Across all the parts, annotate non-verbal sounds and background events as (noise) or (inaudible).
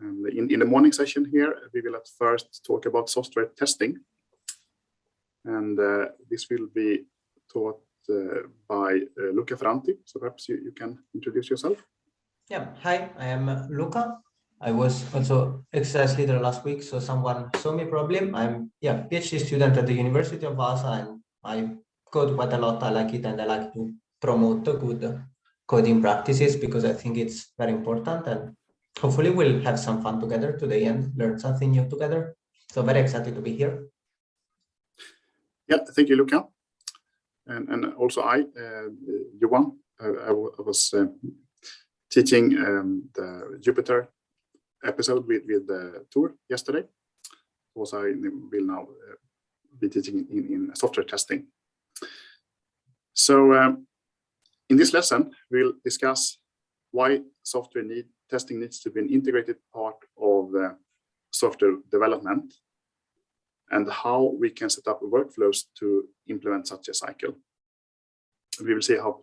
And in, in the morning session here, we will at first talk about software testing. And uh, this will be taught uh, by uh, Luca Ferranti. So perhaps you, you can introduce yourself. Yeah, hi, I am Luca. I was also exercise leader last week, so someone saw me problem. I'm yeah PhD student at the University of Vaasa, and I code quite a lot. I like it, and I like to promote the good coding practices because I think it's very important. And hopefully, we'll have some fun together today and learn something new together. So very excited to be here. Yeah, thank you, Luca, and and also I, uh. I, I was uh, teaching um, the Jupyter episode with, with the tour yesterday. Also, I will now uh, be teaching in, in software testing. So um, in this lesson, we'll discuss why software need, testing needs to be an integrated part of the software development and how we can set up workflows to implement such a cycle. We will see how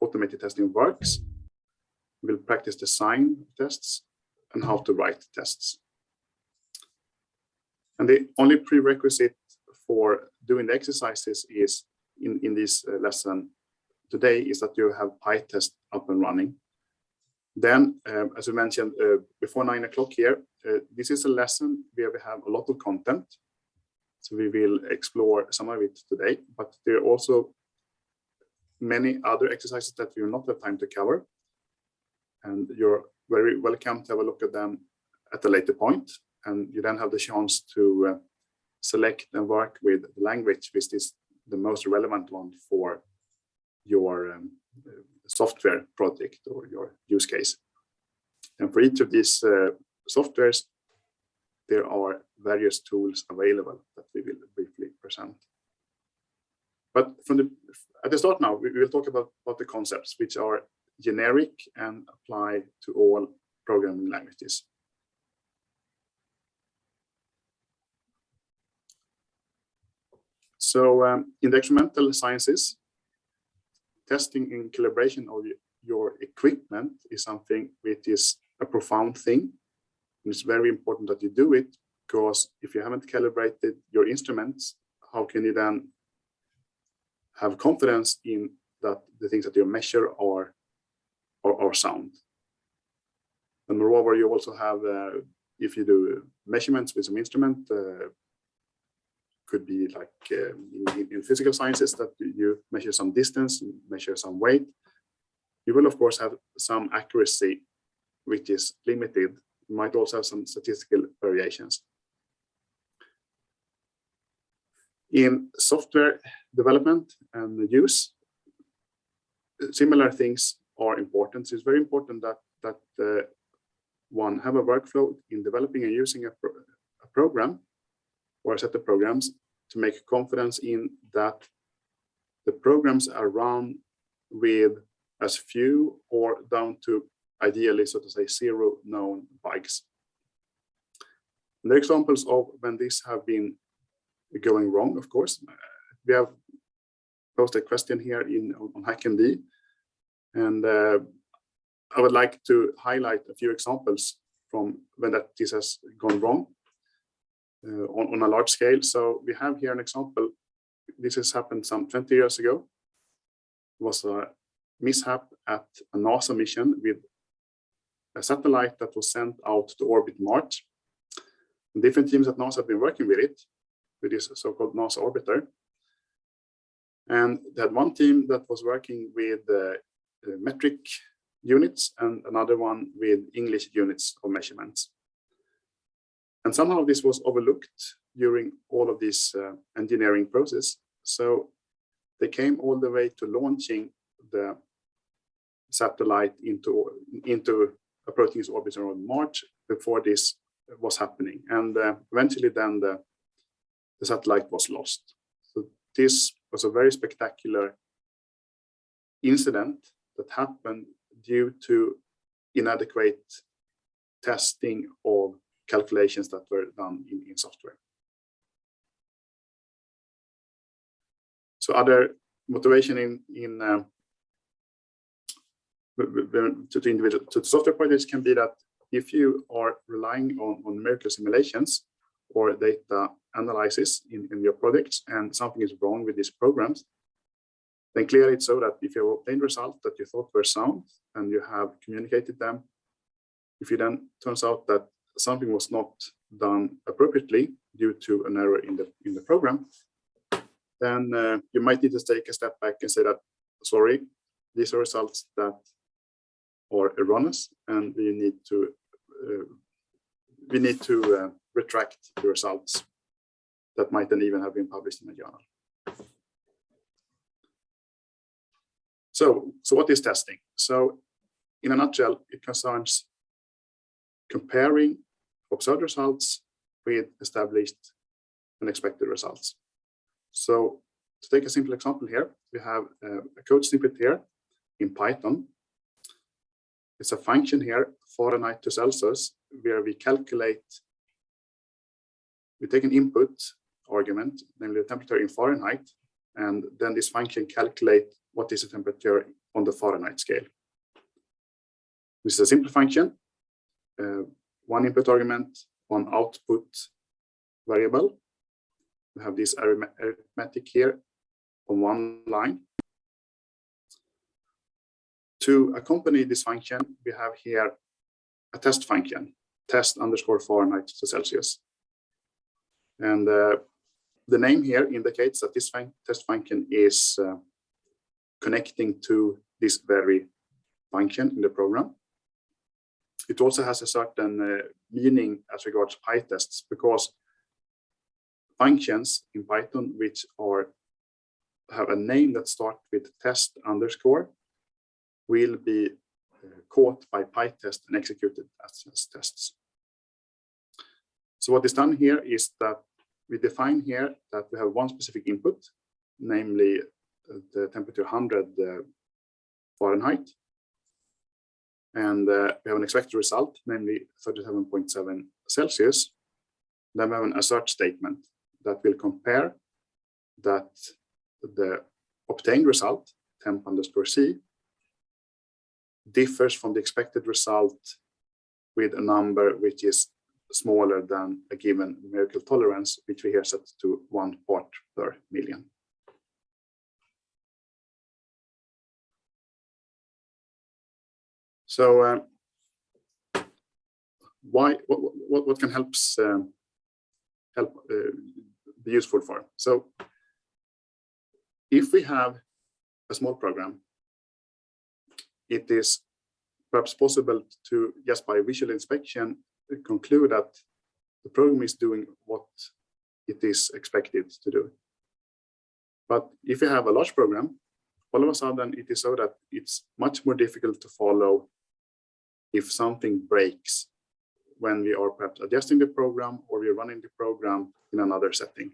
automated testing works. We'll practice design tests and how to write tests. And the only prerequisite for doing the exercises is in, in this uh, lesson today is that you have PyTest up and running. Then, um, as we mentioned uh, before nine o'clock here, uh, this is a lesson where we have a lot of content. So we will explore some of it today, but there are also many other exercises that we will not have time to cover. And you're very welcome to have a look at them at a later point. And you then have the chance to uh, select and work with the language which is the most relevant one for your um, software project or your use case. And for each of these uh, softwares, there are various tools available that we will briefly present. But from the at the start now, we will talk about, about the concepts which are generic and apply to all programming languages. So um, in the experimental sciences, testing in calibration of your equipment is something which is a profound thing. And it's very important that you do it because if you haven't calibrated your instruments, how can you then have confidence in that the things that you measure are or, or sound. And moreover, you also have, uh, if you do measurements with some instrument, uh, could be like uh, in, in, physical sciences that you measure some distance, measure some weight. You will, of course, have some accuracy, which is limited. You might also have some statistical variations. In software development and use, similar things are important. So it's very important that that uh, one have a workflow in developing and using a, pro a program or a set of programs to make confidence in that the programs are run with as few or down to ideally, so to say, zero known bugs. The examples of when this have been going wrong, of course, we have posted a question here in on HackMD and uh, I would like to highlight a few examples from when that this has gone wrong on, on a large scale. So we have here an example. This has happened some 20 years ago. It was a mishap at a NASA mission with a satellite that was sent out to orbit Mars. Different teams at NASA have been working with it, with this so-called NASA orbiter. And they had one team that was working with uh, uh, metric units and another one with English units of measurements. And somehow this was overlooked during all of this uh, engineering process. So they came all the way to launching the satellite into, into approaching its orbit around Mars before this was happening. And uh, eventually then the, the satellite was lost. So this was a very spectacular incident that happened due to inadequate testing of calculations that were done in, in software. So other motivation in in uh, to the individual to the software projects can be that if you are relying on, on numerical simulations or data analysis in, in your projects and something is wrong with these programs, then clearly it's so that if you have obtained results that you thought were sound and you have communicated them, if it then turns out that something was not done appropriately due to an error in the in the program, then uh, you might need to take a step back and say that, sorry, these are results that are erroneous and we need to uh, we need to uh, retract the results that might then even have been published in a journal. So, so what is testing? So in a nutshell, it concerns comparing observed results with established and expected results. So to take a simple example here, we have uh, a code snippet here in Python. It's a function here, Fahrenheit to Celsius, where we calculate, we take an input argument, namely the temperature in Fahrenheit, and then this function calculate what is the temperature on the Fahrenheit scale. This is a simple function, uh, one input argument, one output variable. We have this arithmetic here on one line. To accompany this function, we have here a test function, test underscore Fahrenheit to Celsius. And uh, the name here indicates that this fun test function is uh, connecting to this very function in the program. It also has a certain uh, meaning as regards PyTests because functions in Python which are have a name that starts with test underscore will be uh, caught by PyTest and executed as, as tests. So what is done here is that we define here that we have one specific input, namely the temperature 100 uh, Fahrenheit. And uh, we have an expected result, namely 37.7 Celsius. Then we have an assert statement that will compare that the obtained result, temp underscore C, differs from the expected result with a number which is smaller than a given numerical tolerance, which we here set to one part per million. So uh, why what, what, what can helps um, help uh, be useful for? So if we have a small program, it is perhaps possible to just by visual inspection conclude that the program is doing what it is expected to do. But if you have a large program, all of a sudden it is so that it's much more difficult to follow if something breaks when we are perhaps adjusting the program or we're running the program in another setting.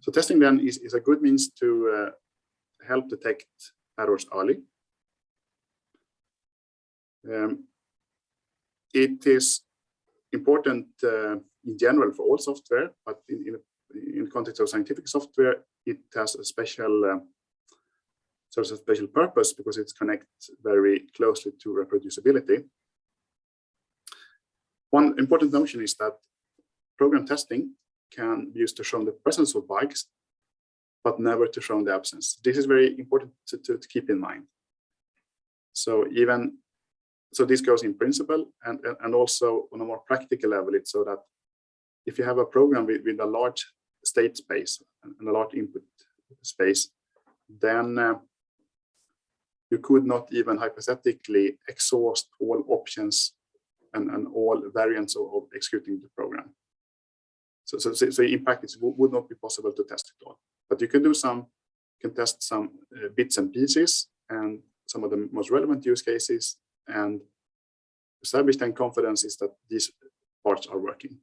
So testing then is, is a good means to uh, help detect errors early. Um, it is important uh, in general for all software, but in, in, in context of scientific software, it has a special uh, serves a special purpose because it's connects very closely to reproducibility. One important notion is that program testing can be used to show the presence of bugs, but never to show the absence. This is very important to, to, to keep in mind. So even so this goes in principle and, and also on a more practical level, it's so that if you have a program with, with a large state space and a large input space, then uh, you could not even hypothetically exhaust all options and, and all variants of, of executing the program. So, so, so in practice, it would not be possible to test it all. But you can do some, you can test some uh, bits and pieces and some of the most relevant use cases and establish then confidence is that these parts are working.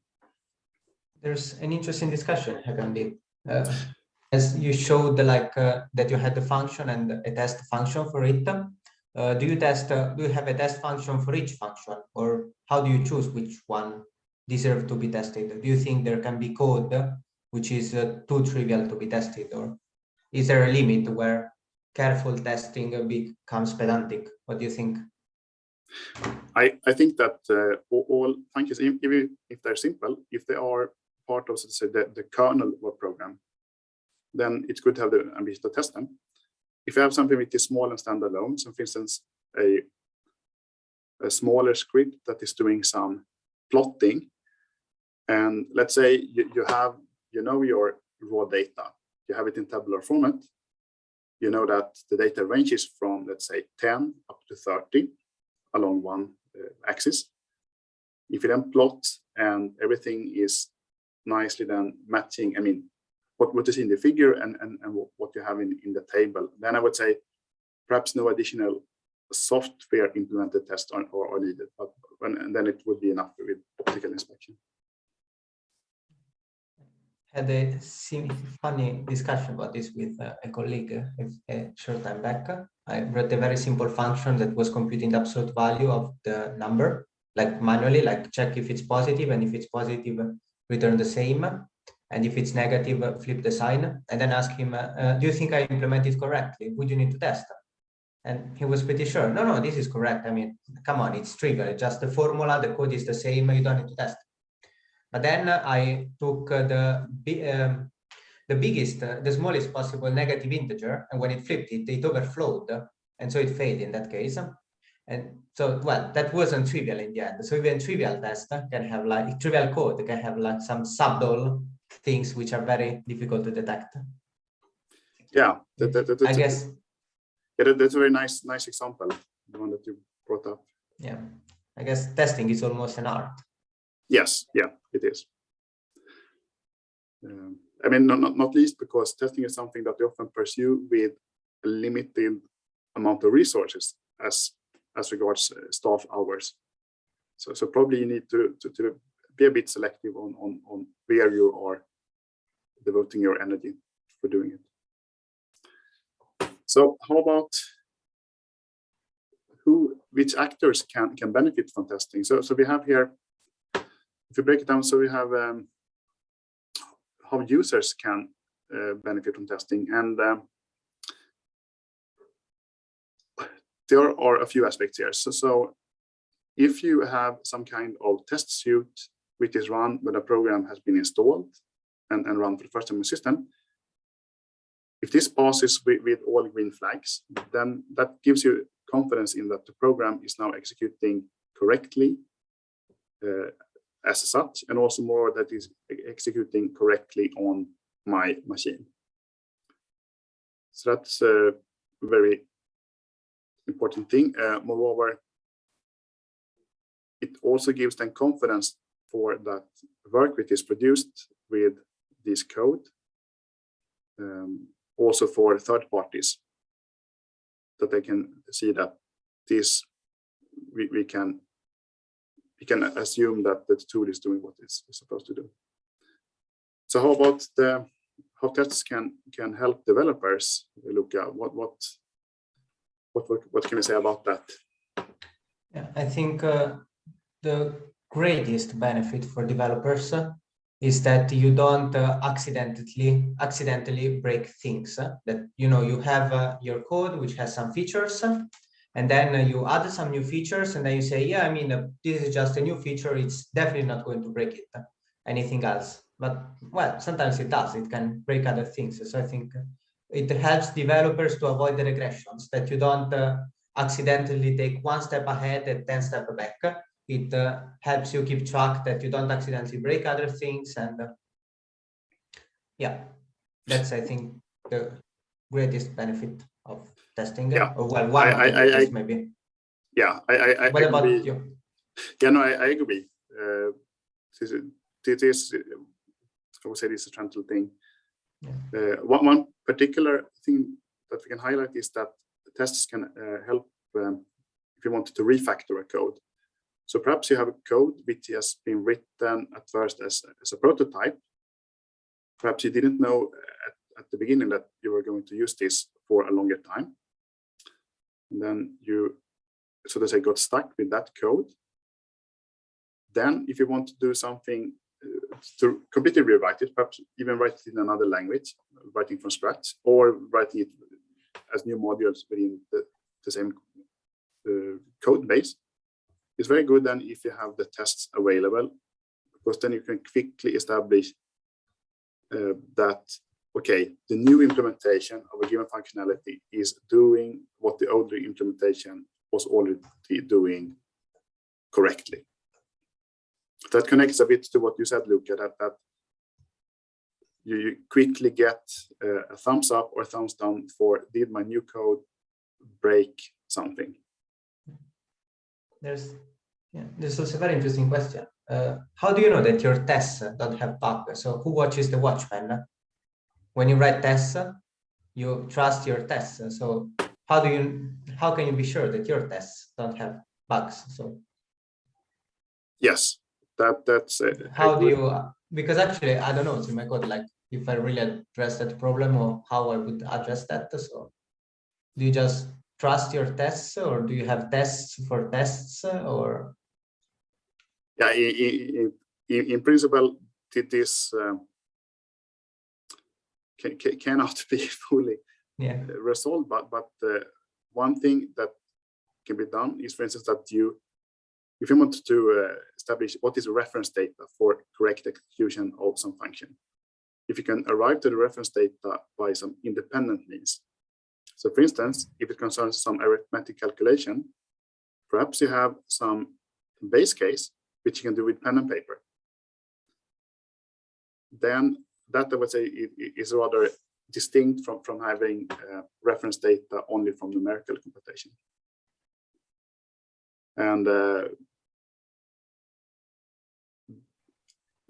There's an interesting discussion, HackMD. Uh, as you showed like uh, that you had the function and a test function for it uh, do you test uh, do you have a test function for each function? Or how do you choose which one deserve to be tested? Do you think there can be code which is uh, too trivial to be tested? Or is there a limit where careful testing becomes pedantic? What do you think? I, I think that uh, all, functions, even if they're simple, if they are part of, say, the, the kernel of a program, then it's good to have the ambition to test them. If you have something which is small and standalone, so for instance, a, a smaller script that is doing some plotting, and let's say you, you have, you know your raw data, you have it in tabular format, you know that the data ranges from, let's say, 10 up to 30 along one uh, axis. If you then plot and everything is nicely then matching, I mean, what, what is in the figure and, and, and what you have in, in the table, then I would say perhaps no additional software implemented test are, are, are needed, but when, and then it would be enough with optical inspection. Had a funny discussion about this with uh, a colleague uh, a short time back. I wrote a very simple function that was computing the absolute value of the number, like manually, like check if it's positive, and if it's positive, return the same. And if it's negative, uh, flip the sign, and then ask him, uh, uh, do you think I implemented correctly? Would you need to test? And he was pretty sure, no, no, this is correct. I mean, come on, it's trivial, just the formula, the code is the same, you don't need to test. But then I took the um, the biggest, the smallest possible negative integer, and when it flipped it, it overflowed, and so it failed in that case. And so, well, that wasn't trivial in the end. So even trivial test can have like trivial code can have like some subtle things which are very difficult to detect. Yeah, that, that, that, I that's, guess, yeah, that- that's a very nice, nice example, the one that you brought up. yeah, I guess testing is almost an art. Yes, yeah, it is. Um, I mean, not, not, not least because testing is something that we often pursue with a limited amount of resources as as regards uh, staff hours. So, so probably you need to, to, to be a bit selective on, on, on where you are devoting your energy for doing it. So how about who, which actors can, can benefit from testing? So, so we have here if you break it down, so we have um, how users can uh, benefit from testing, and um, there are a few aspects here. So, so if you have some kind of test suite which is run when a program has been installed and, and run for the first time in the system, if this passes with, with all green flags, then that gives you confidence in that the program is now executing correctly uh, as such, and also more that is executing correctly on my machine. So that's a very important thing. Uh, moreover, it also gives them confidence for that work which is produced with this code, um, also for third parties, that they can see that this we, we can we can assume that the tool is doing what it's supposed to do. So how about the how tests can can help developers? Luca, what what what what, what can we say about that? Yeah, I think uh, the greatest benefit for developers uh, is that you don't uh, accidentally accidentally break things. uh, that you know you have uh, your code which has some features, uh, and then uh, you add some new features, and then you say, yeah, I mean this is just a new feature. It's definitely not going to break it. anything else, but well, sometimes it does. It can break other things. So I think it helps developers to avoid the regressions that you don't accidentally take one step ahead and 10 step back. It uh, helps you keep track that you don't accidentally break other things. And uh, yeah, that's, I think, the greatest benefit of testing. Yeah. Or well, one I- I- I- maybe. Yeah, I I, I What about agree. you? Yeah, no, I, I agree. Uh, this is, this is, I would say this is a central thing. Yeah. Uh, one, one particular thing that we can highlight is that the tests can uh, help um, if you wanted to refactor a code. So perhaps you have a code which has been written at first as, as a prototype. Perhaps you didn't know at, at the beginning that you were going to use this for a longer time. And then you so to say, got stuck with that code. Then if you want to do something uh, to completely rewrite it, perhaps even write it in another language, writing from scratch, or writing it as new modules within the, the same uh, code base, it's very good then if you have the tests available, because then you can quickly establish uh, that, okay, the new implementation of a given functionality is doing what the older implementation was already doing correctly. That connects a bit to what you said, Luca, that, that you quickly get uh, a thumbs up or thumbs down for did my new code break something? There's yeah, this is a very interesting question. Uh, how do you know that your tests don't have bugs? So who watches the watchman? When you write tests, you trust your tests. So how do you how can you be sure that your tests don't have bugs? So yes, that that's it. How do you because actually I don't know in my code like if I really address that problem or how I would address that. So do you just trust your tests or do you have tests for tests or? Yeah, in, in, in principle, this uh, can, can, cannot (laughs) be fully yeah. resolved, but, but uh, one thing that can be done is, for instance, that you, if you want to uh, establish what is reference data for correct execution of some function, if you can arrive to the reference data by some independent means. So for instance, if it concerns some arithmetic calculation, perhaps you have some base case, which you can do with pen and paper. Then that I would say is rather distinct from, from having uh, reference data only from numerical computation. And uh,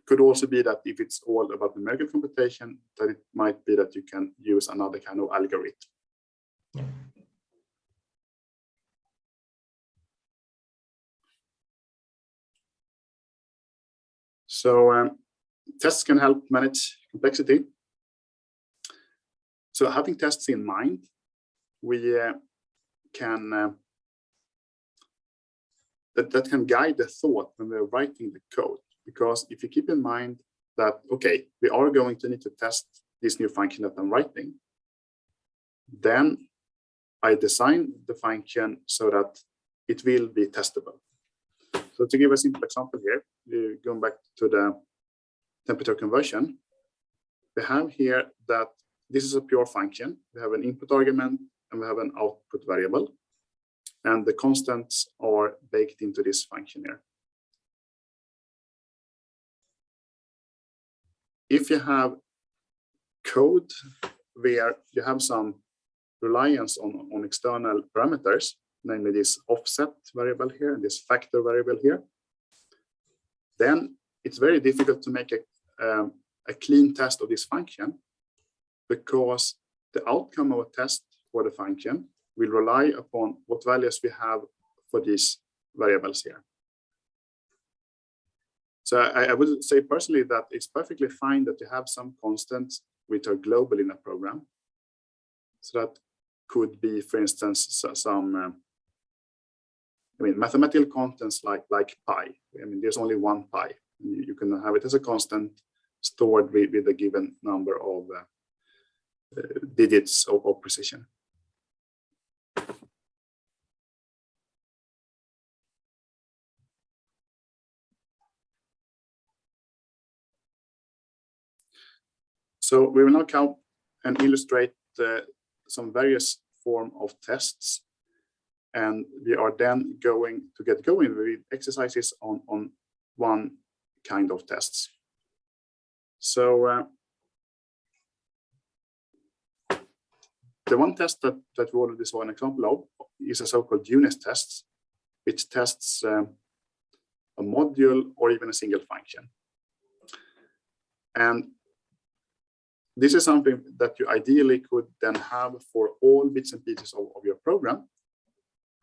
could also be that if it's all about numerical computation, that it might be that you can use another kind of algorithm. So um, tests can help manage complexity. So having tests in mind, we uh, can uh, that, that can guide the thought when we're writing the code. Because if you keep in mind that, okay, we are going to need to test this new function that I'm writing, then I design the function so that it will be testable. So to give a simple example here, going back to the temperature conversion, we have here that this is a pure function. We have an input argument and we have an output variable. And the constants are baked into this function here. if you have code where you have some reliance on, on external parameters, namely this offset variable here and this factor variable here, then it's very difficult to make a, um, a clean test of this function because the outcome of a test for the function will rely upon what values we have for these variables here. So I, I, would say personally that it's perfectly fine that you have some constants which are global in a program. So that could be, for instance, some, uh, I mean, mathematical constants like like pi. I mean, there's only one pi. You, you can have it as a constant stored with, with a given number of uh, uh, digits of, of precision. So we will now count and illustrate uh, some various form of tests. And we are then going to get going with exercises on, on one kind of tests. So uh, the one test that, that we already saw an example of is a so-called unit test, which tests um, a module or even a single function. And this is something that you ideally could then have for all bits and pieces of, of your program.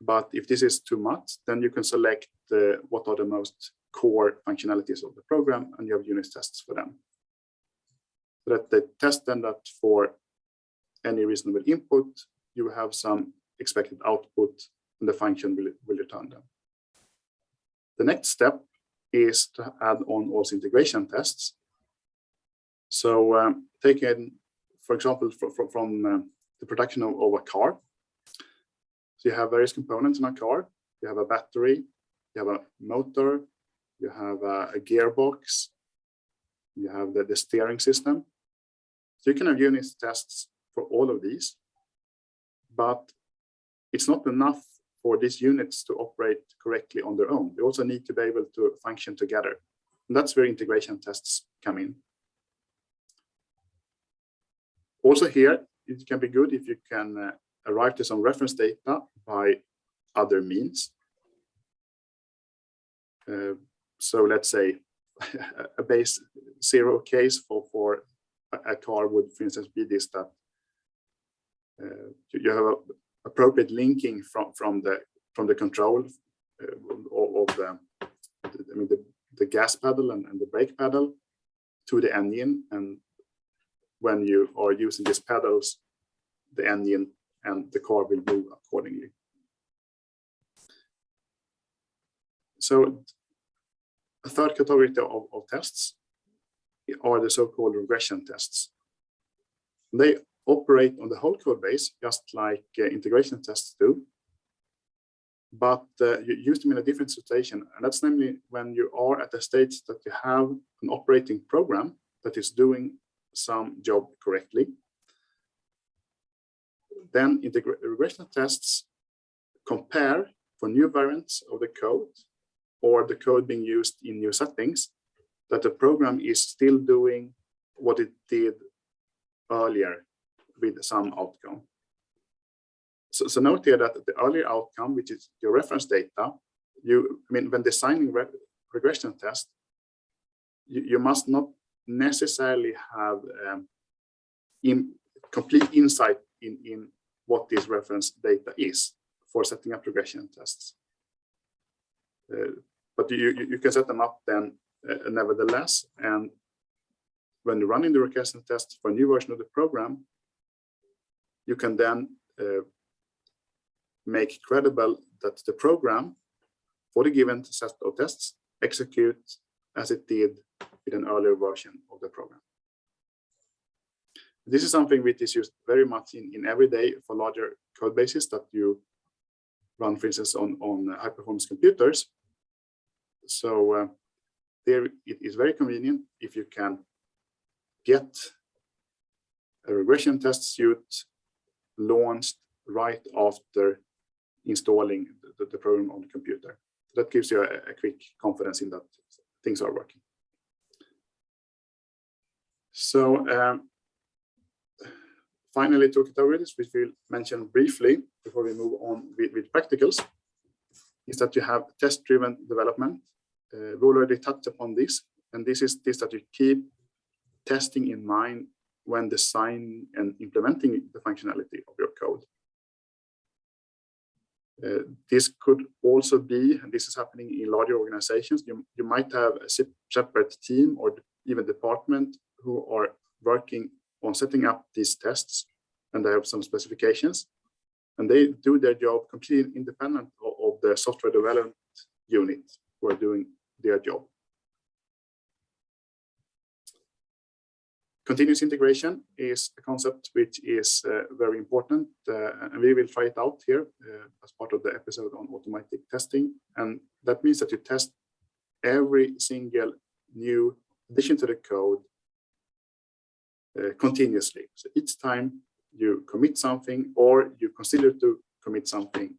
But if this is too much, then you can select uh, what are the most core functionalities of the program and you have unit tests for them. So that they test then that for any reasonable input, you have some expected output and the function will, will return them. The next step is to add on also integration tests. So um, taken, for example, from, from uh, the production of, of, a car. So you have various components in a car. You have a battery, you have a motor, you have a, a gearbox, you have the, the steering system. So you can have unit tests for all of these, but it's not enough for these units to operate correctly on their own. They also need to be able to function together. And that's where integration tests come in. Also here, it can be good if you can uh, arrive to some reference data by other means. Uh, so let's say (laughs) a base zero case for, for a car would, for instance, be this that uh, you have a appropriate linking from from the from the control uh, of, of the I mean the, the gas pedal and, and the brake pedal to the engine and when you are using these pedals the engine and the car will move accordingly. So a third category of, of tests are the so-called regression tests. They operate on the whole code base, just like uh, integration tests do. But uh, you use them in a different situation. And that's namely when you are at a stage that you have an operating program that is doing some job correctly. Then in the regression tests compare for new variants of the code or the code being used in new settings that the program is still doing what it did earlier with some outcome. So, so note here that the earlier outcome, which is your reference data, you I mean when designing re regression test, you, you must not necessarily have um, in complete insight in, in what this reference data is for setting up regression tests. Uh, but you, you, can set them up then uh, nevertheless. And when you're running the regression test for a new version of the program, you can then uh, make credible that the program for the given set of tests execute as it did with an earlier version of the program. This is something which is used very much in, in every day for larger code bases that you run, for instance, on, on high performance computers. So uh, there it is very convenient if you can get a regression test suite launched right after installing the, the program on the computer. That gives you a, a quick confidence in that things are working. So um, finally to categories, which we'll mention briefly before we move on with, with practicals, is that you have test-driven development. Uh, we already touched upon this, and this is this that you keep testing in mind when designing and implementing the functionality of your code. Uh, this could also be, and this is happening in larger organizations, you, you might have a separate team or even department who are working on setting up these tests and they have some specifications and they do their job completely independent of, of the software development unit who are doing their job. Continuous integration is a concept which is uh, very important, uh, and we will try it out here uh, as part of the episode on automatic testing. And that means that you test every single new addition to the code uh, continuously. So each time you commit something or you consider to commit something,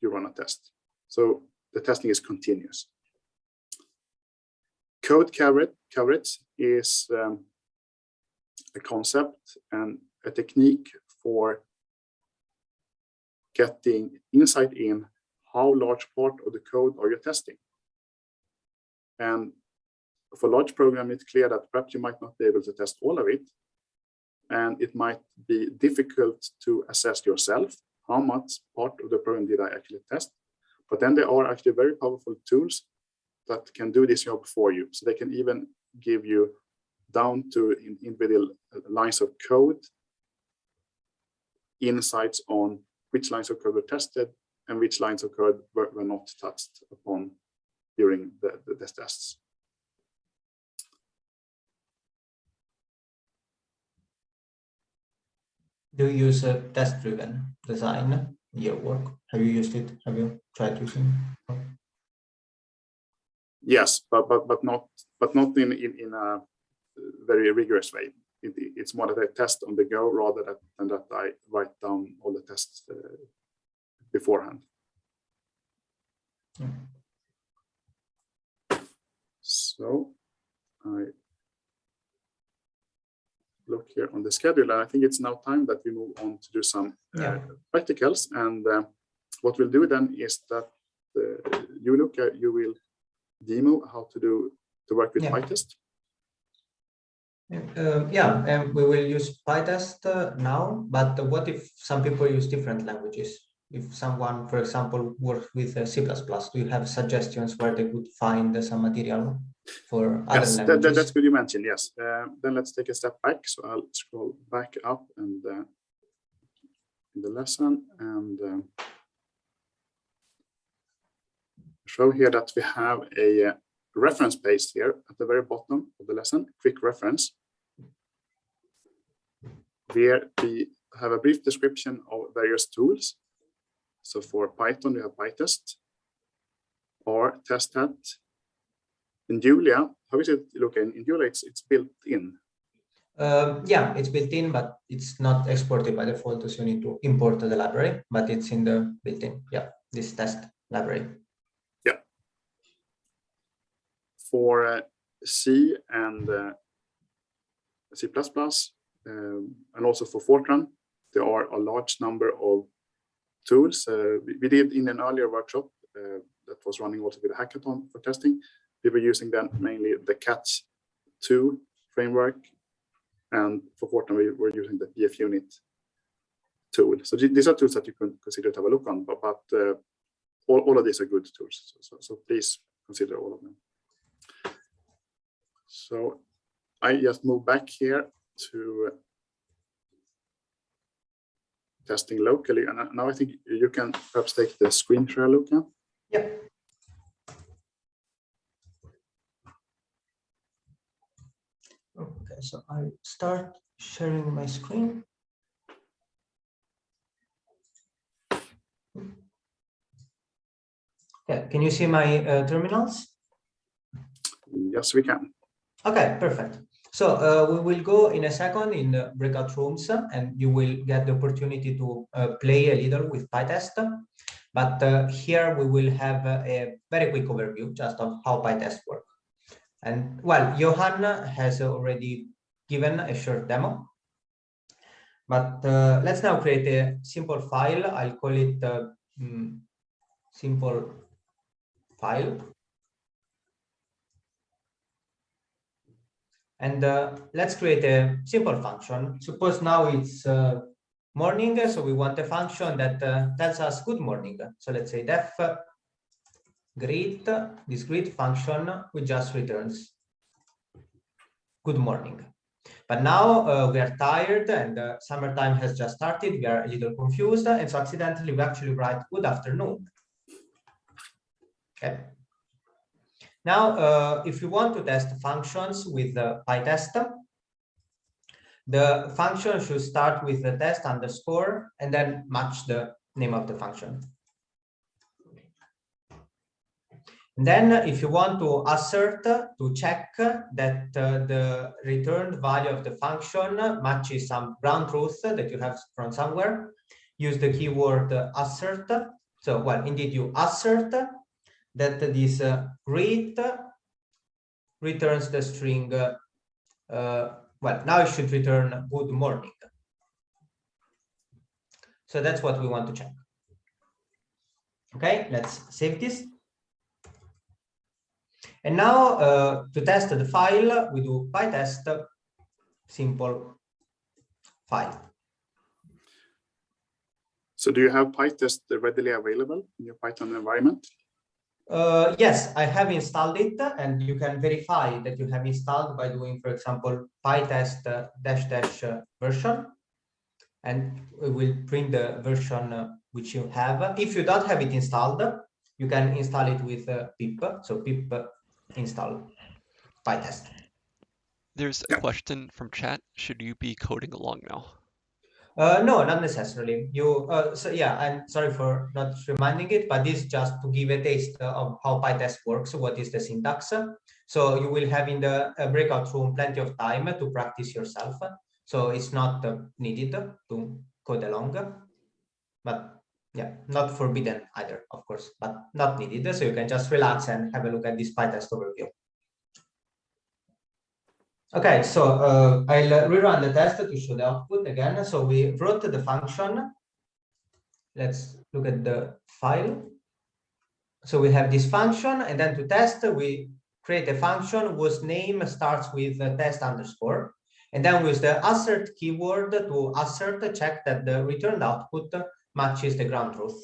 you run a test. So the testing is continuous. Code coverage, is um, a concept and a technique for getting insight in how large part of the code are you testing. And for large program, it's clear that perhaps you might not be able to test all of it. And it might be difficult to assess yourself how much part of the program did I actually test. But then there are actually very powerful tools that can do this job for you. So they can even give you down to individual lines of code, insights on which lines of code were tested and which lines of code were, were not touched upon during the, the, the tests. Do you use a test-driven design in your work? Have you used it? Have you tried using it? Yes, but but but not but not in in, in a very rigorous way. It, it's more that I test on the go rather than, that I write down all the tests uh, beforehand. Mm. So I look here on the schedule, and I think it's now time that we move on to do some uh, Yeah. practicals. And uh, what we'll do then is that uh, you look at you will demo how to do to work with Yeah. PyTest. Uh, yeah, and we will use PyTest uh, now, but what if some people use different languages? If someone, for example, works with uh, C++, do you have suggestions where they would find some material for other Yes, that, languages? that- that's good you mentioned. Yes. Uh, then let's take a step back. So I'll scroll back up and uh, in the lesson and um, show here that we have a uh, reference page here at the very bottom of the lesson, quick reference. Where we have a brief description of various tools. So for Python, we have PyTest or testthat in Julia, how is it looking? In Julia, it's, it's built in. Um, yeah, it's built in, but it's not exported by default, so you need to import the library, but it's in the built-in. Yeah, this test library. Yeah. For uh, C and uh, C++, um, and also for Fortran, there are a large number of tools. Uh, we, we did in an earlier workshop uh, that was running also with a hackathon for testing. We were using then mainly the Catch2 framework, and for Fortran, we were using the pFUnit tool. So these are tools that you can consider to have a look on, but, but uh, all, all of these are good tools. So, so, so please consider all of them. So I just move back here to testing locally. And now I think you can perhaps take the screen share, Luca. Yeah. Okay, so I start sharing my screen. Okay, can you see my uh, terminals? Yes, we can. Okay, perfect. So uh, we will go in a second in the breakout rooms and you will get the opportunity to uh, play a little with PyTest. But uh, here we will have a very quick overview just of how PyTest works. And well, Johanna has already given a short demo. But uh, let's now create a simple file. I'll call it uh, mm, simple file. And uh, let's create a simple function. Suppose now it's uh, morning, so we want a function that uh, tells us good morning. So let's say def greet, this greet function, which just returns good morning. But now uh, we are tired and uh, summertime has just started. We are a little confused. And so accidentally, we actually write good afternoon. Okay. Now, uh, if you want to test functions with uh, PyTest, the function should start with the test underscore and then match the name of the function. And then if you want to assert to check that uh, the returned value of the function matches some ground truth that you have from somewhere, use the keyword assert. So, well, indeed, you assert that this uh, greet returns the string, uh, uh, well, now it should return good morning. So that's what we want to check. Okay, let's save this. And now uh, to test the file, we do pytest simple file. So do you have PyTest readily available in your Python environment? Uh, yes, I have installed it and you can verify that you have installed by doing, for example, pytest dash dash version. And we will print the version which you have. If you don't have it installed, you can install it with uh, pip. So pip install pytest. There's a Yeah. question from chat. Should you be coding along now? Uh, no, not necessarily. You uh, so yeah, I'm sorry for not reminding it, but this just to give a taste of how PyTest works. What is the syntax? So you will have in the uh, breakout room plenty of time to practice yourself. So it's not uh, needed to code along, but yeah, not forbidden either, of course, but not needed. So you can just relax and have a look at this PyTest overview. Okay, so uh, I'll rerun the test to show the output again. So we wrote the function. Let's look at the file. So we have this function, and then to test, we create a function whose name starts with test underscore. And then with the assert keyword to assert, check that the returned output matches the ground truth.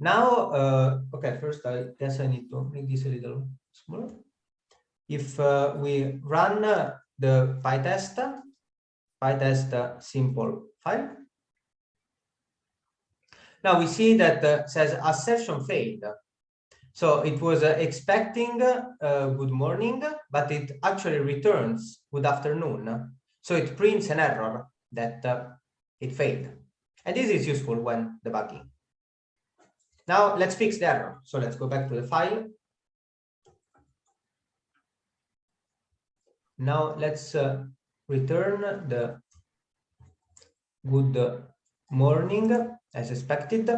Now, uh, okay, first I guess I need to make this a little smaller if uh, we run uh, the PyTest, PyTest uh, simple file, now we see that uh, says assertion failed. So it was uh, expecting good morning, but it actually returns good afternoon. So it prints an error that it failed. And this is useful when debugging. Now let's fix the error. So let's go back to the file Now let's uh, return the good morning as expected.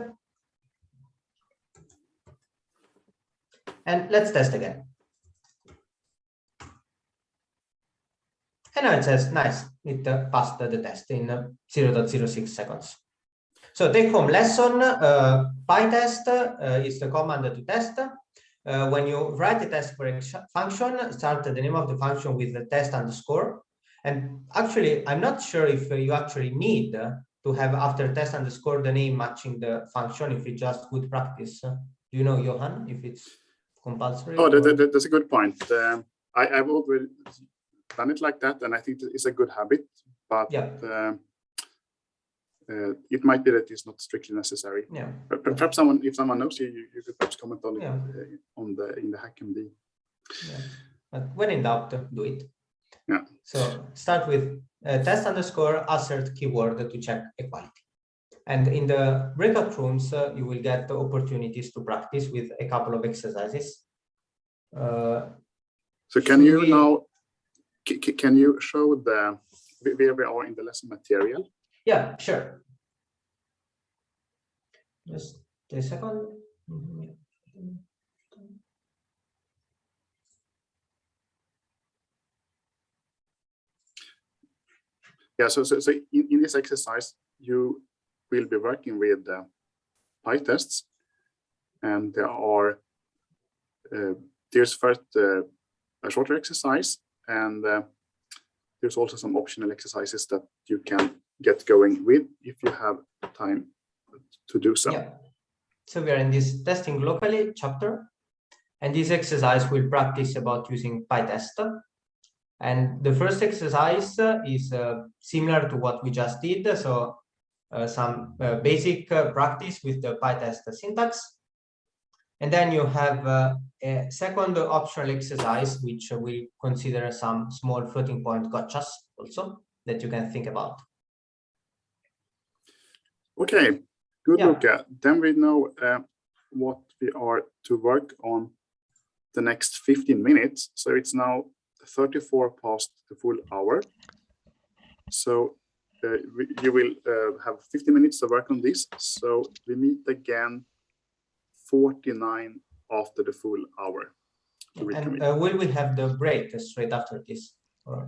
And let's test again. And now it says, nice, it uh, passed the test in uh, 0 0.06 seconds. So take home lesson, uh, PyTest uh, is the command to test uh, when you write a test for a function, start the name of the function with the test underscore. And actually, I'm not sure if you actually need to have after test underscore the name matching the function if it's just good practice. Do you know, Johan, if it's compulsory? Oh, that, that, that's a good point. Um, I, I've already done it like that, and I think it's a good habit. But yeah. Uh, uh, it might be that it's not strictly necessary. Yeah. Perhaps someone, if someone knows you, you, you could perhaps comment on yeah. it uh, on the in the HackMD. Yeah. But when in doubt, do it. Yeah. So start with uh, test underscore assert keyword to check equality. And in the breakout rooms, uh, you will get the opportunities to practice with a couple of exercises. Uh, so can you we... now, can you show the, where we are in the lesson material? Yeah, sure. Just a second. Yeah, so, so, so in, in this exercise, you will be working with uh, PyTests, and there are uh, there's first uh, a shorter exercise, and uh, there's also some optional exercises that you can get going with if you have time to do so. Yeah. So we are in this testing locally chapter, and this exercise will practice about using PyTest. And the first exercise is uh, similar to what we just did. So uh, some uh, basic uh, practice with the PyTest syntax. And then you have uh, a second optional exercise, which will consider some small floating point gotchas also that you can think about. Okay, good yeah. look at. Then we know uh, what we are to work on the next 15 minutes. So it's now 34 past the full hour. So uh, we, you will uh, have 15 minutes to work on this. So we meet again 49 after the full hour. And uh, will we have the break straight after this? Or...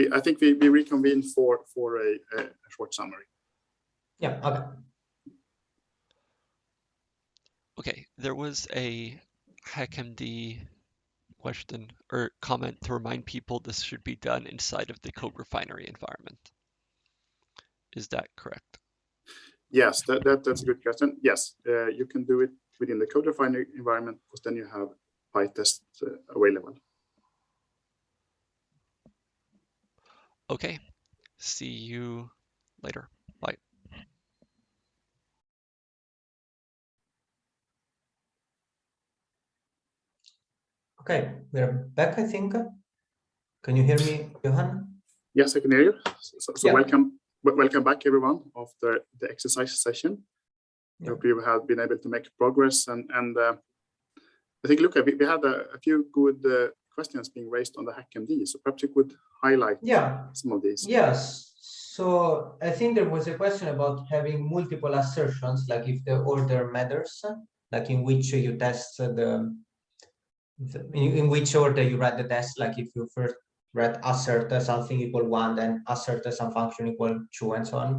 we, I think we, we reconvene for, for a, a short summary. Yeah, okay. Okay, there was a HackMD question or comment to remind people this should be done inside of the CodeRefinery environment. Is that correct? Yes, that, that that's a good question. Yes, uh, you can do it within the CodeRefinery environment because then you have PyTest uh, available. Okay. See you later. Bye. Okay, we're back, I think. Can you hear me, Johan? Yes, I can hear you. So, so Yeah. welcome, welcome back everyone after the exercise session. I Yeah. hope you have been able to make progress and, and uh, I think, look, we, we had a, a few good uh, questions being raised on the HackMD. So perhaps you could highlight Yeah, some of these. Yes, so I think there was a question about having multiple assertions, like if the order matters, like in which you test the, the- in, in which order you write the test, like if you first write assert something equal one, then assert some function equal two and so on.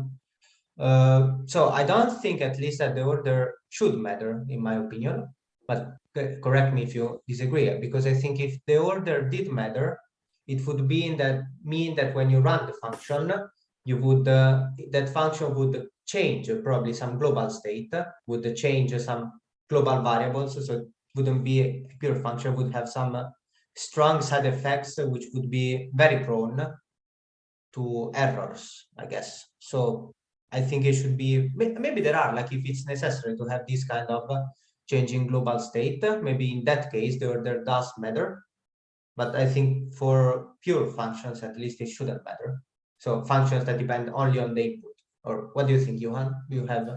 Uh, so I don't think at least that the order should matter, in my opinion, but correct me if you disagree, because I think if the order did matter, it would be in that mean that when you run the function, you would uh, that function would change probably some global state, would change some global variables, so it wouldn't be a pure function, would have some strong side effects which would be very prone to errors, I guess. So I think it should be maybe there are like if it's necessary to have this kind of changing global state, uh, maybe in that case the order does matter. But I think for pure functions, at least it shouldn't matter. So functions that depend only on the input. Or what do you think, Johan? Do you have?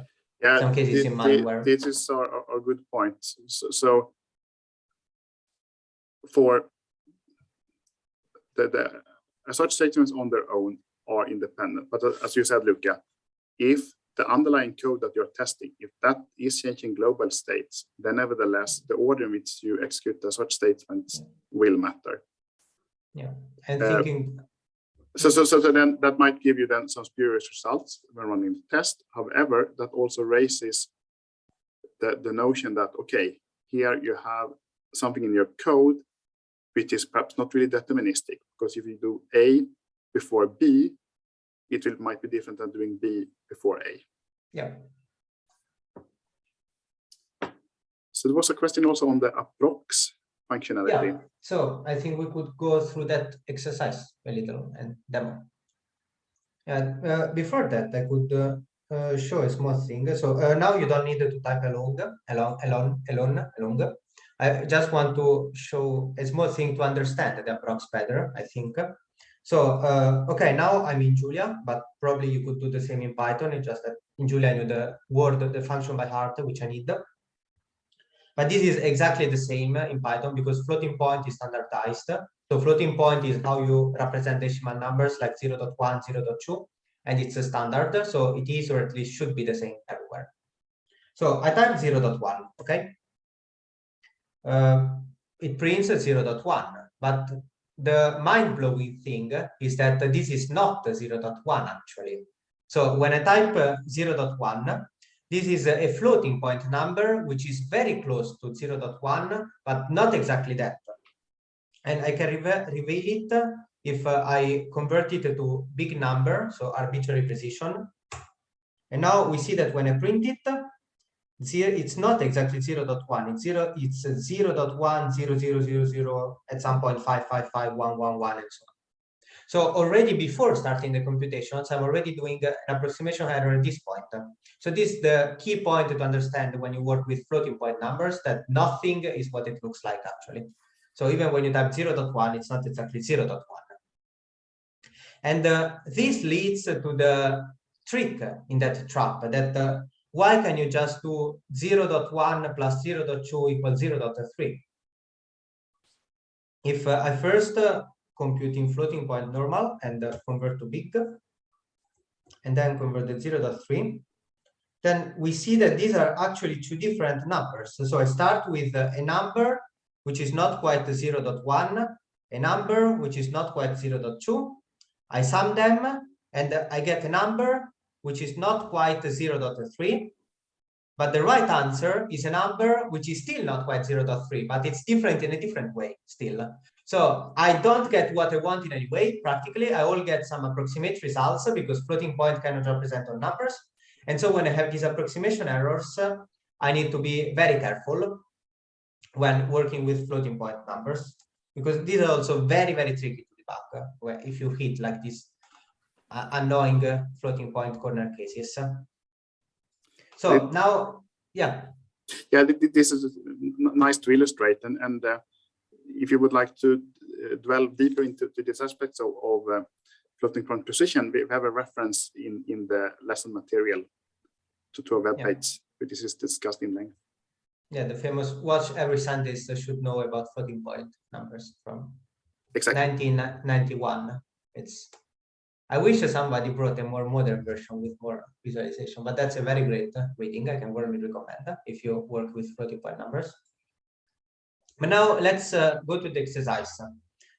Yeah, some cases in mind thi- where- This is a, a- a good point. So, so for the, the assert statements on their own are independent, but as you said, Luca, if the underlying code that you're testing, if that is changing global states, then nevertheless, the order in which you execute the assert statements will matter. Yeah, and Uh, thinking, So, so, so then that might give you then some spurious results when running the test. However, that also raises the, the notion that, okay, here you have something in your code, which is perhaps not really deterministic, because if you do A before B, it will, might be different than doing B before A. yeah, So there was a question also on the approx functionality. yeah. So I think we could go through that exercise a little and demo. And uh, before that, I could uh, uh, show a small thing. So uh, now you don't need to type along, along, along, along, along. I just want to show a small thing to understand the approx better, I think. So, uh, okay, now I'm in Julia, but probably you could do the same in Python. It's just that in Julia, I know the word, the function by heart, which I need. But this is exactly the same in Python because floating point is standardized. So floating point is how you represent decimal numbers like 0 0.1, 0 0.2, and it's a standard. So it is, or at least should be the same everywhere. So I type 0 0.1, okay? Uh, it prints 0 0.1, but the mind-blowing thing is that this is not 0 0.1 actually. So when I type uh, 0 0.1, this is a floating point number, which is very close to 0.1, but not exactly that. And I can reve- reveal it if uh, I convert it to big number, so arbitrary precision. And now we see that when I print it, zero, it's not exactly 0 0.1, it's 0, it's 0 0.1, 0, 0, 0, 0, at some point 5, 5, 5, 1, 1, 1, and so on. So already before starting the computations, I'm already doing an approximation error at this point. So this is the key point to understand when you work with floating point numbers, that nothing is what it looks like actually. So even when you type 0.1, it's not exactly 0.1. And uh, this leads to the trick in that trap that uh, why can you just do 0.1 plus 0.2 equals 0.3? If uh, I first uh, compute in floating point normal and uh, convert to big, and then convert the 0.3, then we see that these are actually two different numbers. So I start with uh, a number which is not quite 0.1, a number which is not quite 0.2. I sum them and uh, I get a number which is not quite 0.3. But the right answer is a number which is still not quite 0.3, but it's different in a different way still. So I don't get what I want in any way. Practically, I will get some approximate results because floating point cannot represent all numbers. And so when I have these approximation errors, I need to be very careful when working with floating point numbers because these are also very, very tricky to debug if you hit like this uh, annoying uh, floating point corner cases. So It- now, yeah, Yeah, th- th- this is nice to illustrate, and and uh, if you would like to uh, delve deeper into to these aspects of, of uh, floating point precision, we have a reference in, in the lesson material to, to a web Yeah. page, which is discussed in length. Yeah, the famous watch every scientist should know about floating point numbers from Exactly. 1991. It's I wish somebody brought a more modern version with more visualization, but that's a very great uh, reading. I can warmly recommend uh, if you work with floating point numbers. But now let's uh, go to the exercise.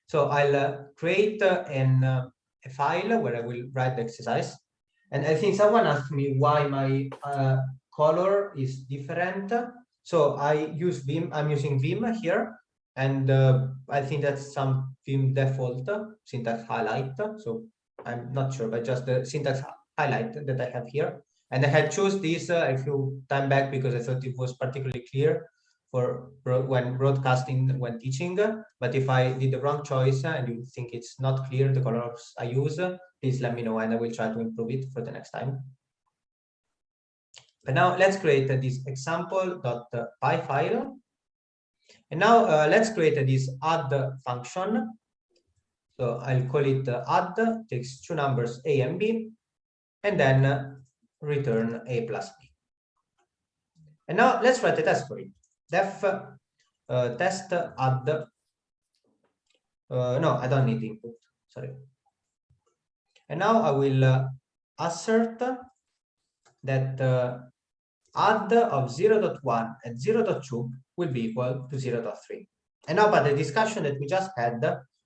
So I'll uh, create uh, an, uh, a file where I will write the exercise. And I think someone asked me why my color is different. So I use Vim, I'm using Vim here. And I think that's some Vim default syntax highlight. So I'm not sure, but just the syntax highlight that I have here. And I had chose this uh, a few time back because I thought it was particularly clear for when broadcasting, when teaching. But if I did the wrong choice uh, and you think it's not clear the colors I use, uh, please let me know and I will try to improve it for the next time. But now let's create this example.py file. And now uh, let's create this add function. So I'll call it uh, add, takes two numbers a and b, and then uh, return a plus b. And now let's write a test for it. Def uh, test add. Uh, no, I don't need input. Sorry. And now I will uh, assert that uh, add of 0.1 and 0.2 will be equal to 0.3. And now by the discussion that we just had,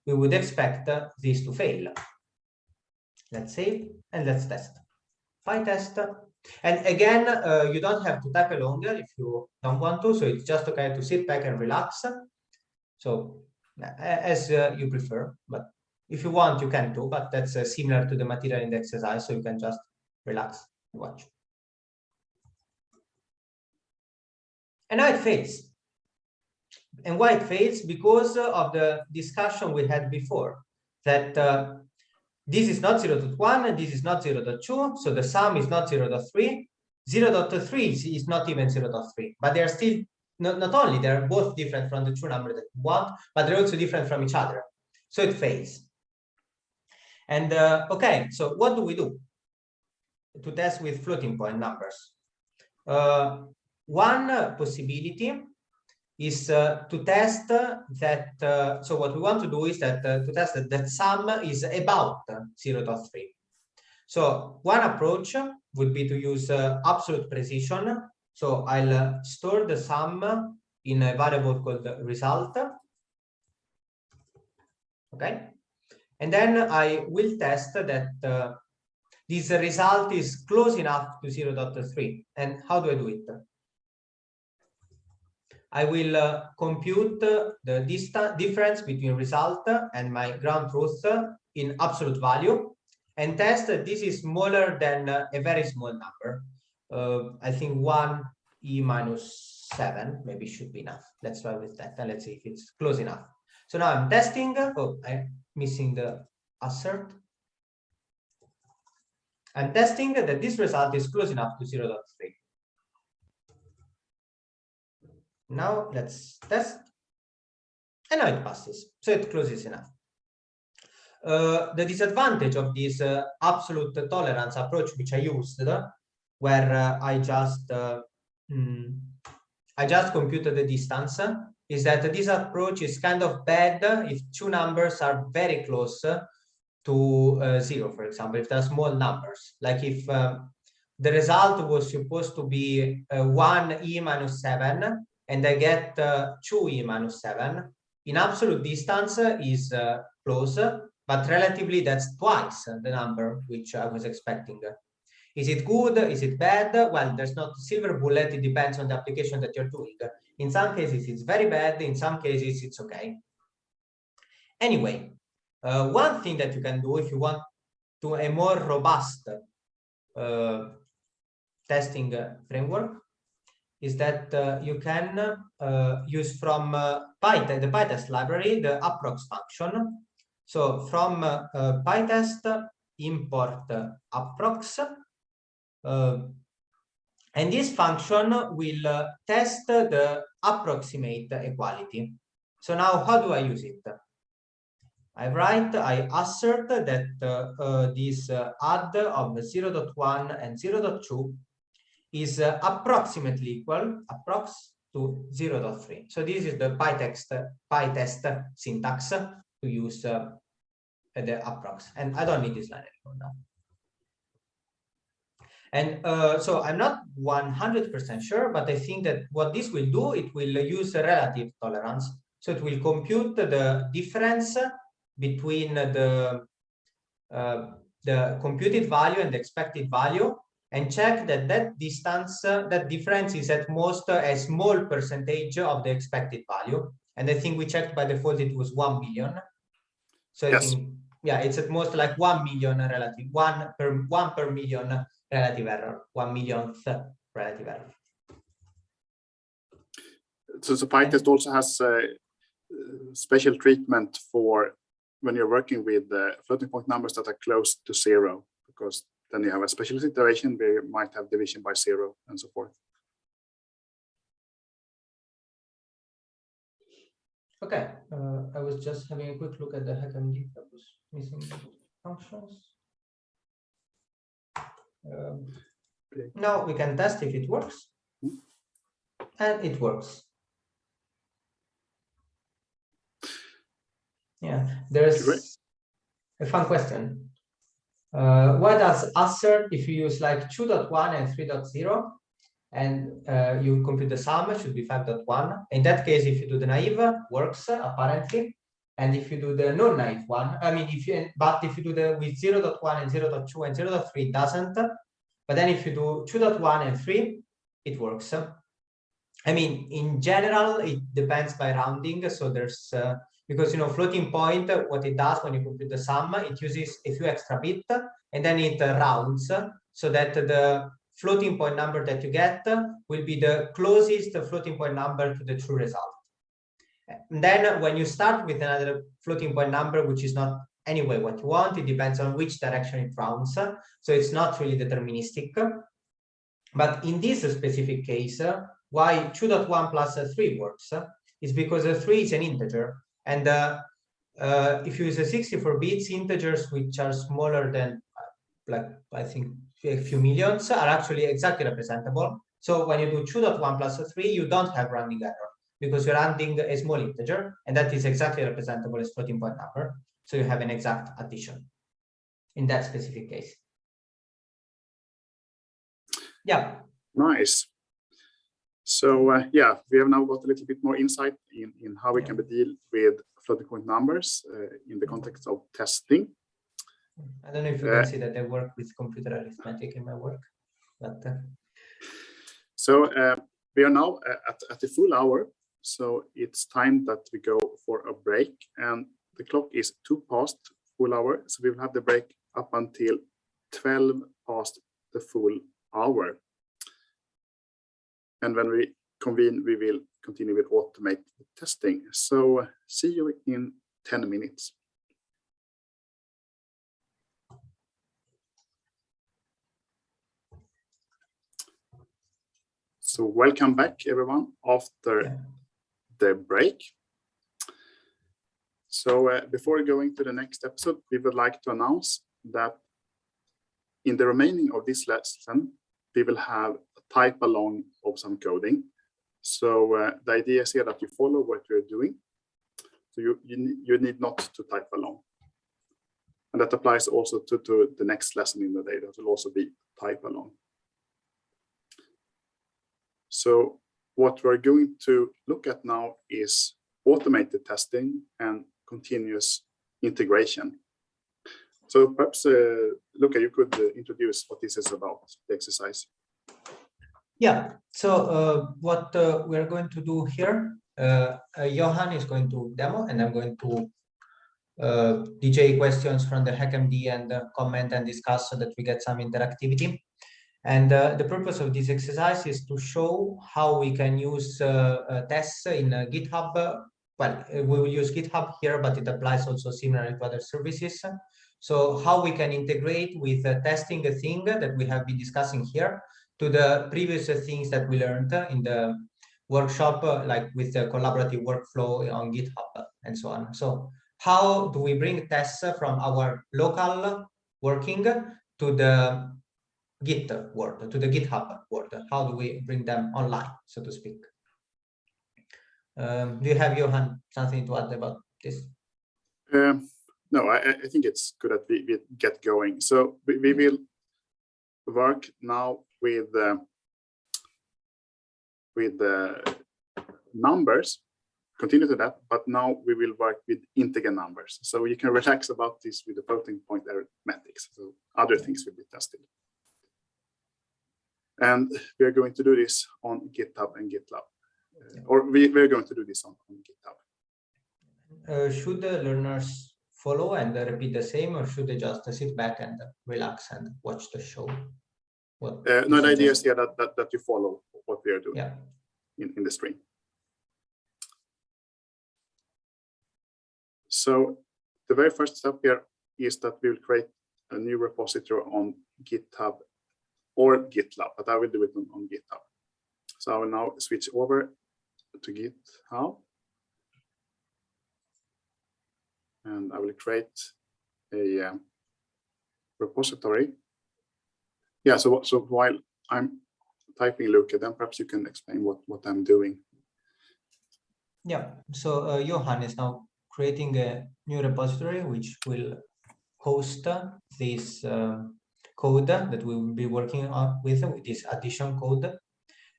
we would expect this to fail. Let's save and let's test. PyTest. And again, uh, you don't have to type along if you don't want to. So it's just okay to sit back and relax. So as uh, you prefer, but if you want, you can too, but that's uh, similar to the material in the exercise. So you can just relax and watch. And now it fails. And why it fails? Because uh, of the discussion we had before, that uh, this is not 0 to 1 and this is not 0 to 2, so the sum is not 0 to 3. 0 to 3 is, is not even 0 to 3, but they are still, not, not only they're both different from the true number that you want, but they're also different from each other. So it fails. And uh, okay, so what do we do to test with floating point numbers? Uh, one possibility is uh, to test that, uh, so what we want to do is that uh, to test that, that sum is about 0 0.3. So one approach would be to use uh, absolute precision. So I'll uh, store the sum in a variable called result. Okay. And then I will test that uh, this result is close enough to 0 0.3. And how do I do it? I will uh, compute uh, the distance difference between result and my ground truth uh, in absolute value and test that this is smaller than uh, a very small number. Uh, I think one e minus seven maybe should be enough. Let's try with that and let's see if it's close enough. So now I'm testing. Oh, I'm missing the assert. I'm testing that this result is close enough to 0 0.3. Now let's test. And now it passes, so it closes enough. Uh, the disadvantage of this uh, absolute tolerance approach, which I used, uh, where uh, I just uh, mm, I just computed the distance, uh, is that this approach is kind of bad if two numbers are very close uh, to uh, zero, for example, if they're small numbers, like if um, the result was supposed to be uh, 1 e minus 7 and I get uh, 2e minus 7, in absolute distance uh, is uh, close, but relatively that's twice the number which I was expecting. Is it good? Is it bad? Well, there's not a silver bullet. It depends on the application that you're doing. In some cases, it's very bad. In some cases, it's okay. Anyway, uh, one thing that you can do if you want to a more robust uh, testing uh, framework is that uh, you can uh, use from uh, PyTest, the PyTest library, the approx function. So from uh, uh, PyTest import approx, and this function will test the approximate equality. So now how do I use it? I write, I assert that uh, uh, this uh, add of 0.1 and 0.2 is uh, approximately equal, approx to 0.3. So this is the PyText, PyTest syntax to use uh, the approx. And I don't need this line anymore now. And uh, so I'm not 100% sure, but I think that what this will do, it will use a relative tolerance. So it will compute the difference between the uh, the computed value and the expected value and check that that distance, uh, that difference is at most a small percentage of the expected value. And I think we checked by default it was 1 billion. So Yes. think, yeah, it's at most like 1 million relative, one per one per million relative error, one millionth relative error. So, so PyTest also has uh, uh, special treatment for when you're working with uh, floating point numbers that are close to zero, because then you have a special situation where you might have division by zero and so forth. Okay, uh, I was just having a quick look at the HackMD that was missing functions. Um. Now we can test if it works. Hmm. And it works. Yeah, there's a fun question. Uh, what does assert if you use like 2.1 and 3.0 and uh, you compute the sum should be 5.1. In that case, if you do the naive, works apparently. And if you do the non-naive one, I mean, if you, but if you do the with 0.1 and 0.2 and 0.3, it doesn't. But then if you do 2.1 and 3, it works. I mean, in general, it depends by rounding. So there's, uh, because, you know, floating point, what it does when you compute the sum, it uses a few extra bit and then it uh, rounds so that the floating point number that you get will be the closest floating point number to the true result. And then when you start with another floating point number, which is not anyway what you want, it depends on which direction it rounds. So it's not really deterministic. But in this specific case, why 2.1 plus 3 works is because 3 is an integer. And uh, uh, if you use a 64 bits, integers which are smaller than like I think a few millions are actually exactly representable. So when you do 2.1 plus 3, you don't have rounding error because you're adding a small integer, and that is exactly representable as floating point number. So you have an exact addition in that specific case. Yeah, Nice. So uh, yeah, we have now got a little bit more insight in, in how we can deal with floating point numbers uh, in the context of testing. I don't know if you Uh, can see that I work with computer arithmetic in my work, but uh, So uh, we are now uh, at, at the full hour. So it's time that we go for a break and the clock is two past full hour. So we will have the break up until 12 past the full hour. And when we convene, we will continue with automated testing. So see you in 10 minutes. So welcome back, everyone, after the break. So uh, before going to the next episode, we would like to announce that in the remaining of this lesson, we will have type along of some coding. So uh, the idea is here that you follow what you're doing. So you, you, you need not to type along. And that applies also to, to the next lesson in the day. That will also be type along. So what we're going to look at now is automated testing and continuous integration. So perhaps, uh, Luca, you could uh, introduce what this is about, the exercise. Yeah, so uh, what uh, we're going to do here, uh, uh, Johan is going to demo and I'm going to uh, DJ questions from the HackMD and uh, comment and discuss so that we get some interactivity. And the purpose of this exercise is to show how we can use tests in GitHub. Well, we will use GitHub here, but it applies also similarly to other services. So how we can integrate with testing a thing that we have been discussing here to the previous things that we learned in the workshop, uh, like with the collaborative workflow on GitHub and so on. So how do we bring tests from our local working to the Git world, to the GitHub world? How do we bring them online, so to speak? Um, do you have, Johan, something to add about this? Um, no, I, I- I think it's good that we, we get going. So we, we will work now with uh, with the numbers, continue to that, but now we will work with integer numbers. So you can relax about this with the floating point arithmetics. So other things will be tested. And we are going to do this on GitHub and GitLab. Uh, Or we, we're going to do this on, on GitHub. Uh, should the learners follow and uh, repeat the same, or should they just uh, sit back and uh, relax and watch the show? What Uh, no, the idea is here that, that, that you follow what we are doing Yeah, in, in the stream. So the very first step here is that we will create a new repository on GitHub or GitLab, but I will do it on, on GitHub. So I will now switch over to GitHub. And I will create a um, repository. Yeah, so, so while I'm typing Luca, then perhaps you can explain what, what I'm doing. yeah. So uh, Johan is now creating a new repository which will host this uh, code that we will be working on with, with this addition code.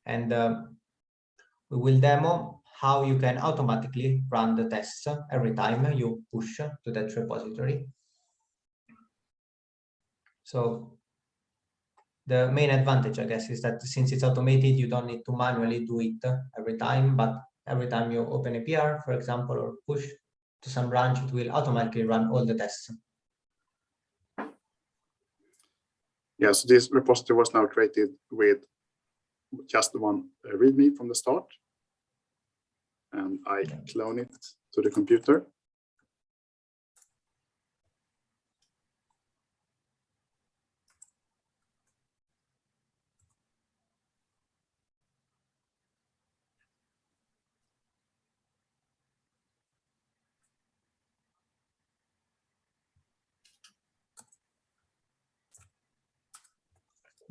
And uh, we will demo how you can automatically run the tests every time you push to that repository. So the main advantage, I guess, is that since it's automated, you don't need to manually do it every time, but every time you open a PR, for example, or push to some branch, it will automatically run all the tests. Yes, this repository was now created with just one README from the start. And I clone it to the computer.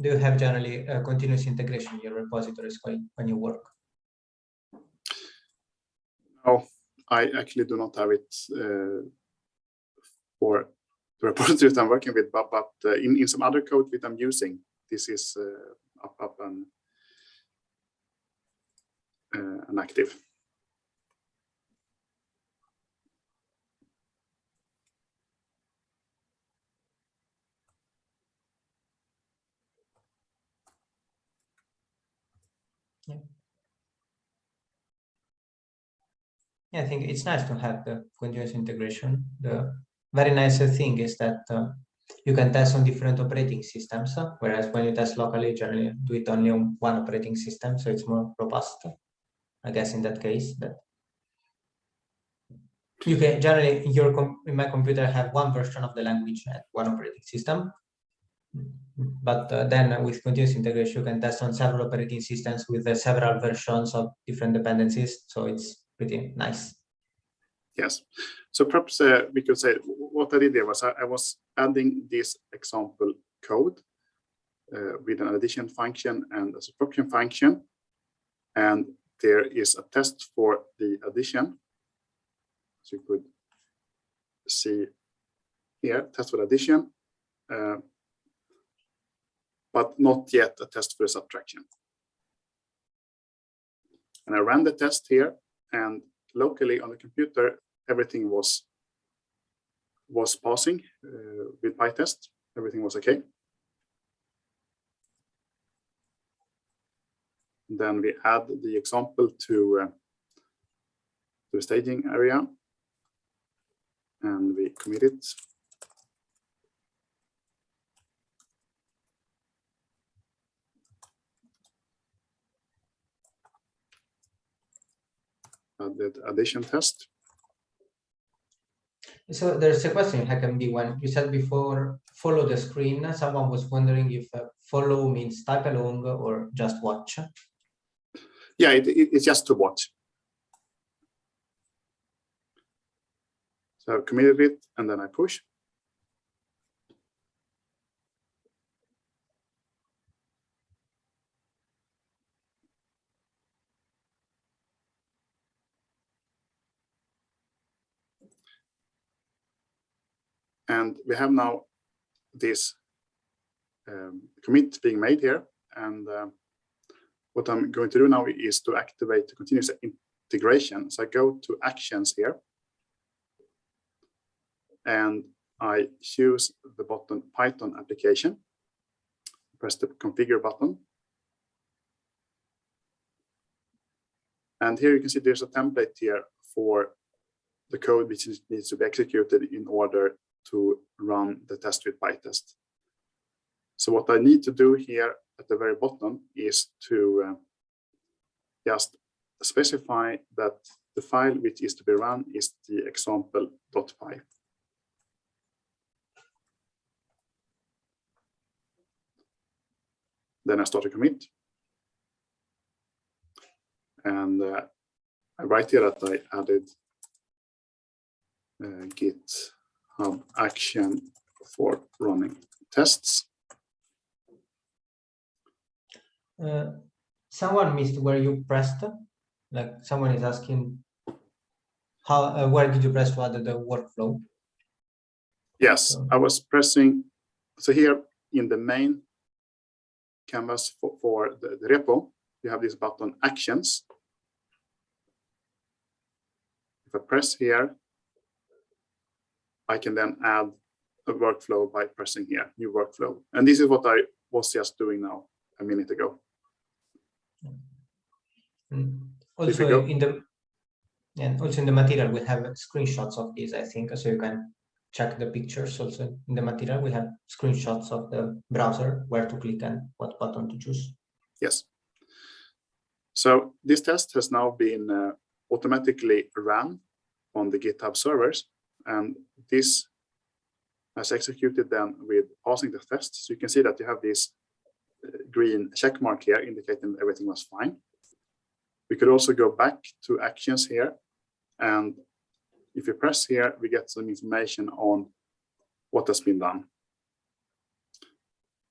Do you have generally uh, continuous integration in your repositories when, when you work? No, I actually do not have it uh, for the (laughs) repositories I'm working with, but, but uh, in, in some other code that I'm using, this is uh, up, up and, uh, and active. Yeah, I think it's nice to have the continuous integration. The very nice thing is that uh, you can test on different operating systems, uh, whereas when you test locally, generally do it only on one operating system, so it's more robust. I guess in that case, that you can generally in your in my computer have one version of the language at one operating system. But uh, then with continuous integration, you can test on several operating systems with uh, several versions of different dependencies. So it's pretty nice. Yes. So perhaps uh, we could say what I did there was I, I was adding this example code uh, with an addition function and a subtraction function. And there is a test for the addition. So you could see here, test for addition, uh, but not yet a test for subtraction. And I ran the test here and locally on the computer, everything was was passing uh, with PyTest. Everything was okay. Then we add the example to uh, to the staging area, and we commit it. Added addition test. So there's a question, HackMD, when you said before, follow the screen, someone was wondering if uh, follow means type along or just watch. Yeah, it, it- it's just to watch. So I've committed it and then I push. And we have now this um, commit being made here. And um, what I'm going to do now is to activate the continuous integration. So I go to actions here. And I choose the button Python application. Press the configure button. And here you can see there's a template here for the code which needs to be executed in order to run the test with PyTest. So what I need to do here at the very bottom is to uh, just specify that the file which is to be run is the example.py. Then I start a commit. And uh, I write here that I added uh, GitHub action for running tests. Uh, someone missed where you pressed. Like someone is asking, how uh, where did you press to add the workflow? Yes, So- I was pressing, so here in the main canvas for, for the, the repo, you have this button actions. If I press here, I can then add a workflow by pressing here, new workflow. And this is what I was just doing now a minute ago. Mm. You Also in the and also in the material we have screenshots of these, I think, so you can check the pictures also in the material. We have screenshots of the browser, where to click and what button to choose. Yes. So this test has now been uh, automatically run on the GitHub servers, and this has executed then with passing the test. So you can see that you have this uh, green check mark here indicating that everything was fine. We could also go back to actions here, and if you press here, we get some information on what has been done.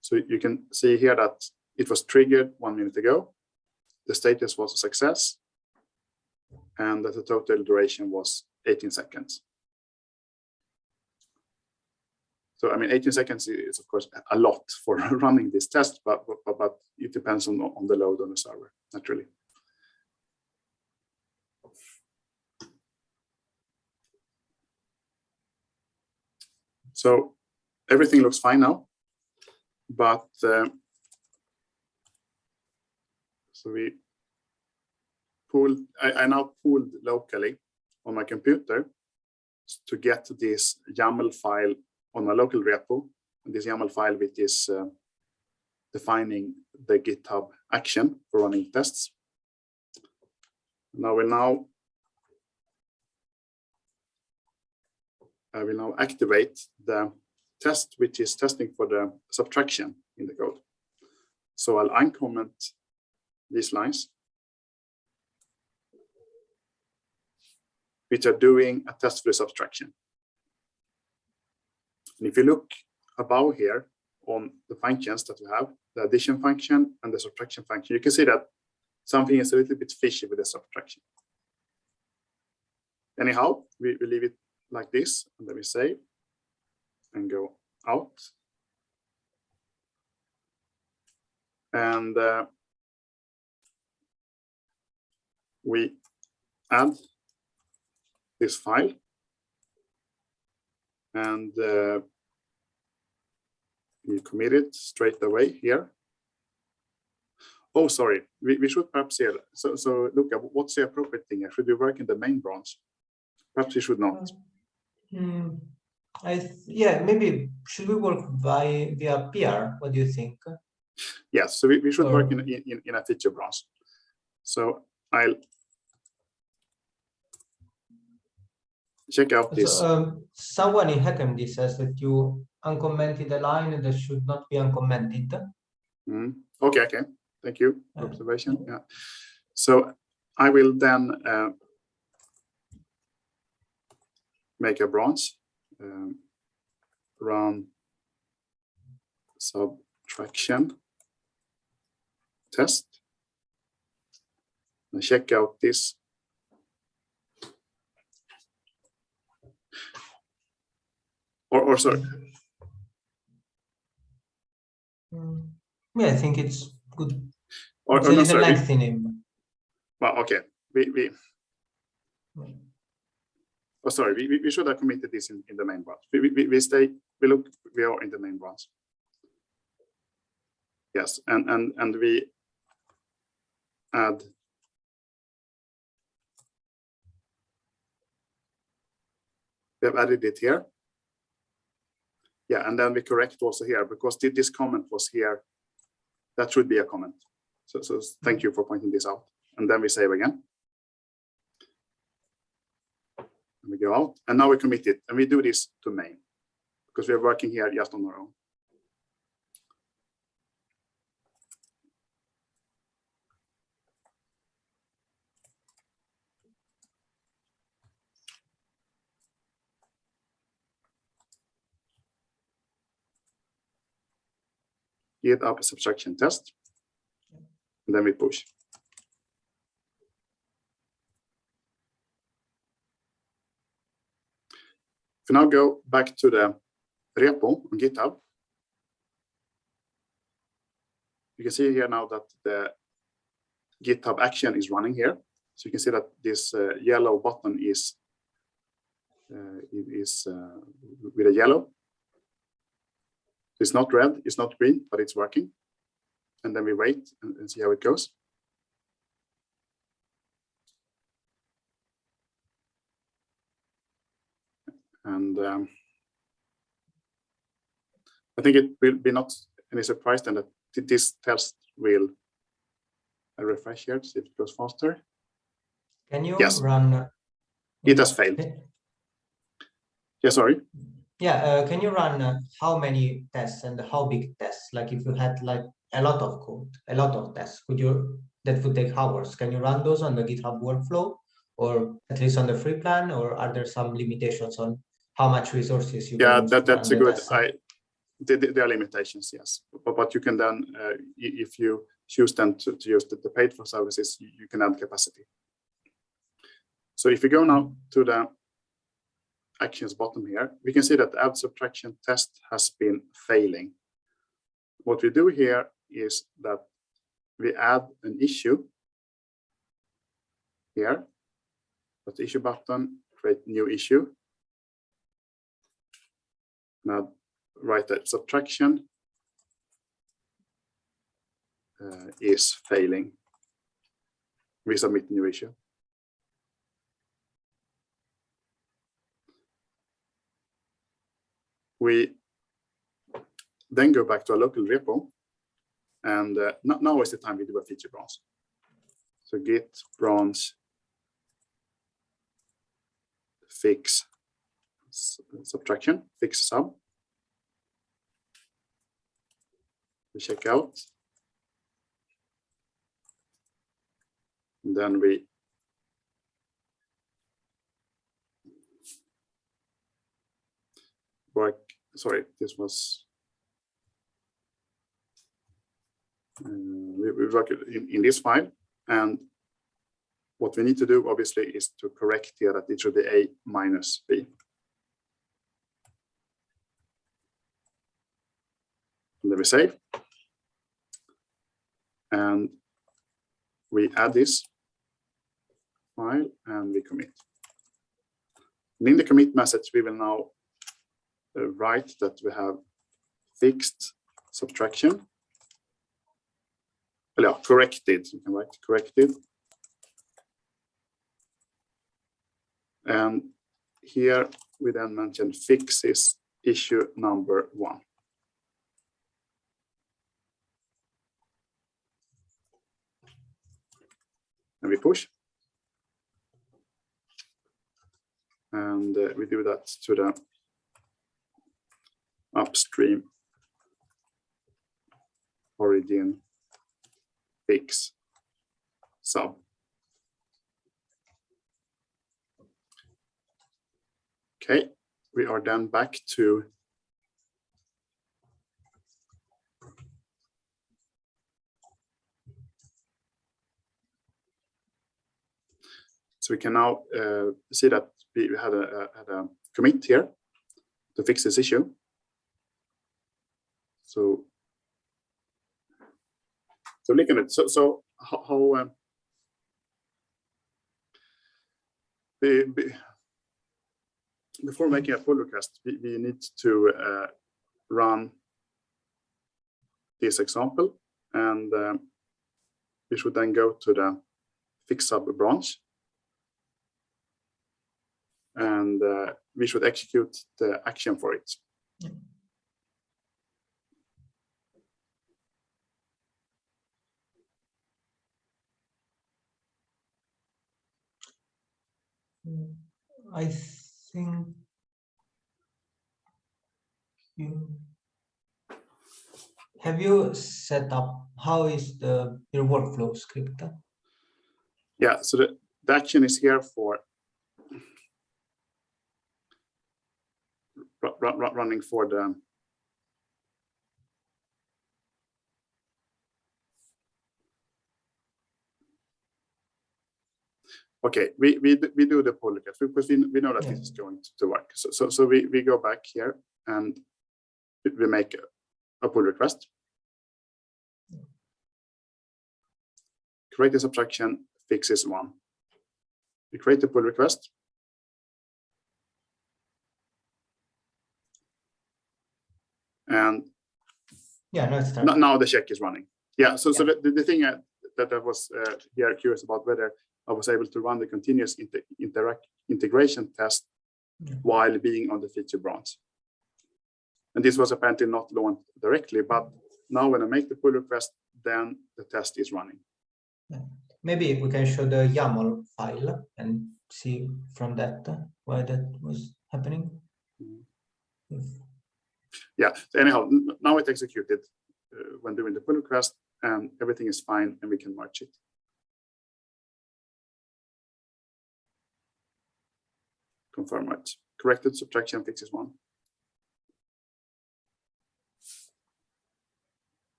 So you can see here that it was triggered one minute ago. The status was a success. And that the total duration was 18 seconds. So I mean, 18 seconds is of course a lot for (laughs) running this test, but, but, but it depends on, on the load on the server, naturally. So everything looks fine now, but uh, so we pulled, I, I now pulled locally on my computer to get this YAML file on a local repo. This YAML file which is uh, defining the GitHub action for running tests. I will now I will now activate the test which is testing for the subtraction in the code. So I'll uncomment these lines, which are doing a test for the subtraction. And if you look above here on the functions that we have, the addition function and the subtraction function, you can see that something is a little bit fishy with the subtraction. Anyhow, we, we leave it like this, and then we save and go out. And uh, we add this file and uh, we commit it straight away here. Oh, sorry, we, we should perhaps here. So, so Luca what's the appropriate thing? Should we work in the main branch? Perhaps we should not. Hmm, I yeah, maybe should we work by via PR? What do you think? Yes, so we, we should work in, in, in a feature branch. So I'll check out this. So, um, someone in HackMD says that you uncommented a line that should not be uncommented. Mm, Okay, okay, thank you for observation, yeah. So I will then uh, make a branch, um, run subtraction test, and check out this. Or, or sorry, Mm, Yeah, I think it's good. or, It's or a no, sorry, lengthy name. well, okay, we, we, oh, sorry, we, we- we should have committed this in, in the main branch. We, we, we stay, we look, we are in the main branch. Yes, and, and, and we add we have added it here. Yeah, and then we correct also here because thi- this comment was here. That should be a comment. So, so thank you for pointing this out. And then we save again. And we go out and now we commit it and we do this to main because we are working here just on our own. Get up a subtraction test. And then we push. If we now go back to the repo on GitHub, you can see here now that the GitHub action is running here. So you can see that this uh, yellow button is uh, is uh, with a yellow. It's not red, it's not green, but it's working. And then we wait and, and see how it goes. And um, I think it will be not any surprise then that this test will I refresh here to see if it goes faster. Can you Yes. run? uh, It has failed. Yeah, sorry. Yeah, uh, can you run uh, how many tests and how big tests? Like if you had like a lot of code, a lot of tests, could you, that would take hours. Can you run those on the GitHub workflow? Or at least on the free plan, or are there some limitations on how much resources you? Yeah, can use that, that's a good. I, there, there there are limitations, yes. But, but you can then, uh, if you choose then to, to use the, the paid for services, you, you can add capacity. So if you go now to the actions bottom here, we can see that the add subtraction test has been failing. What we do here is that we add an issue here, the issue button, create new issue. Now write that subtraction uh, is failing. Resubmit new issue. We then go back to our local repo and uh, no- now is the time we do a feature branch. So git branch fix subtraction, fix sub. We check out. And then we work, sorry, this was uh, we, we work in, in this file and what we need to do obviously is to correct here that it should be a minus b. And then we save. And we add this file and we commit. And in the commit message, we will now write that we have fixed subtraction. Well, yeah, corrected, you can write corrected. And here we then mention fixes issue number one. And we push. And uh, we do that to the upstream origin fix sub. Okay, we are then back to So we can now uh, see that we had a, a- had a commit here to fix this issue. So, so at, so, so how, how um, be- be- before making a pull request, we, we need to uh, run this example and um, we should then go to the fix sub branch and uh, we should execute the action for it. I think you have you set up how is the your workflow script? Yeah, so the, the action is here for ru- ru- ru- running for the Okay, we, we, we do the pull request because we, we know that this is going to- work. So, so, so we, we go back here and we- make a- a pull request. Create a subtraction, fixes one. We create a pull request. And Yeah, no, it's no- started. now the check is running. Yeah, so, so the, the- thing uh, that I was uh, here curious about whether I was able to run the continuous inte- interact integration test Yeah. while being on the feature branch. And this was apparently not launched directly, but now when I make the pull request, then the test is running. Maybe we can show the YAML file and see from that why that was happening. Mhm. If- Yeah, so anyhow, now it's executed uh, when doing the pull request and everything is fine and we can merge it. Confirm. Corrected subtraction fixes one.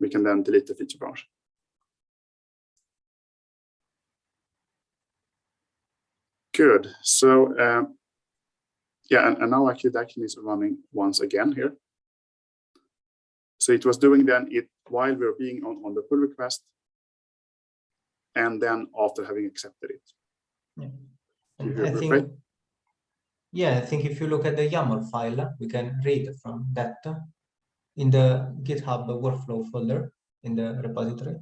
We can then delete the feature branch. Good, so um, yeah, and, and now actually the action is running once again here. So it was doing then it while we were being on, on the pull request. And then after having accepted it. Yeah. You And hear I think, right? yeah, I think if you look at the YAML file, uh, we can read from that uh, in the GitHub workflow folder in the repository.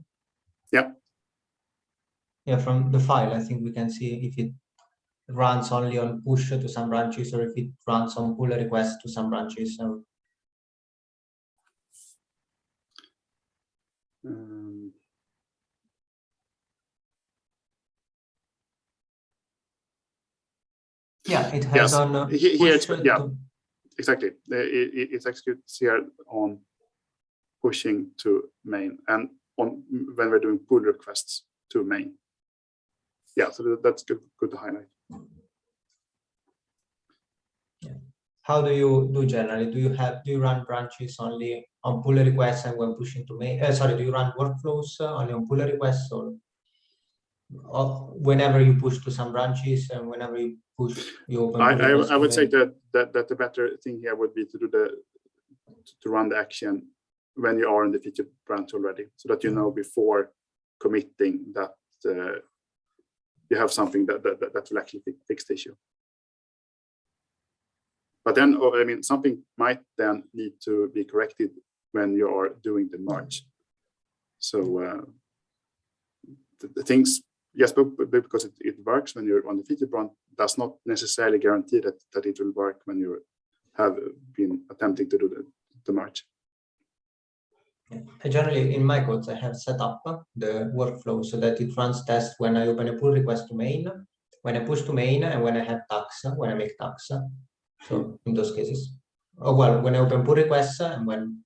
Yeah. Yeah, from the file, I think we can see if it runs only on push to some branches or if it runs on pull request to some branches. So Um, yeah, it has Yes, on. uh, he- here it's- yeah. to- exactly, it, it, it executes here on pushing to main and on when we're doing pull requests to main. Yeah, so that's good, good to highlight. Yeah. How do you do generally? Do you have, do you run branches only on pull requests and when pushing to main, uh, sorry, do you run workflows uh, only on pull requests or? Whenever you push to some branches and whenever you push, you open. I, I, I would say that, that, that the better thing here would be to do the, to run the action when you are in the feature branch already, so that you know before committing that uh, you have something that, that, that- that will actually fix the issue. But then, oh, I mean, something might then need to be corrected when you are doing the merge. So uh, the, the things, yes, but, because it, it works when you're on the feature branch, does not necessarily guarantee that, that it will work when you have been attempting to do the, the merge. I generally, in my codes, I have set up the workflow so that it runs tests when I open a pull request to main, when I push to main, and when I have uh, when I make uh, So in those cases, oh well, when I open pull requests and when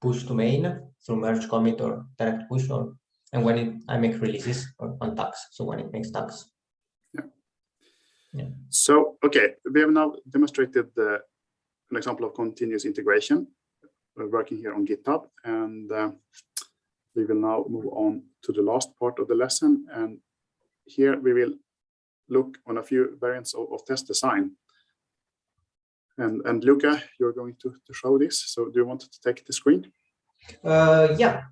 push to main through merge commit or direct push or and when it I make releases or on tags. So when it makes tags. Yeah. So, okay, we have now demonstrated the, an example of continuous integration. We're working here on GitHub and uh, we will now move on to the last part of the lesson. And here we will look on a few variants of, of test design. And, and Luca, you're going to, to show this. So do you want to take the screen? Uh, yeah,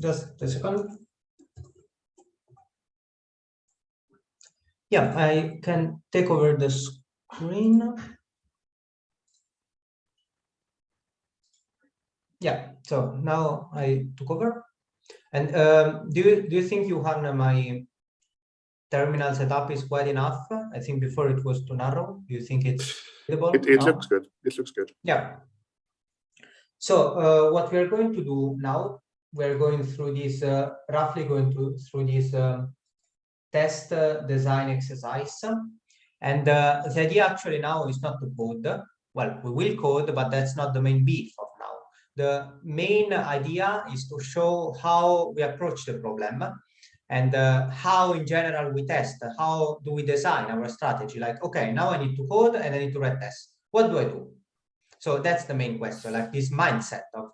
just a second. Yeah, I can take over the screen. Yeah, so now I took over. And um, do you do you think Johan, my terminal setup is wide enough? I think before it was too narrow. Do you think it's readable It, it now? looks good. It looks good. Yeah. So uh, what we're going to do now, we're going through this, uh, roughly going to through this um, test uh, design exercise. And uh, the idea actually now is not to code. Well, we will code, but that's not the main beef of now. The main idea is to show how we approach the problem and uh, how in general we test, how do we design our strategy? Like, okay, now I need to code and I need to write tests. What do I do? So that's the main question, like this mindset of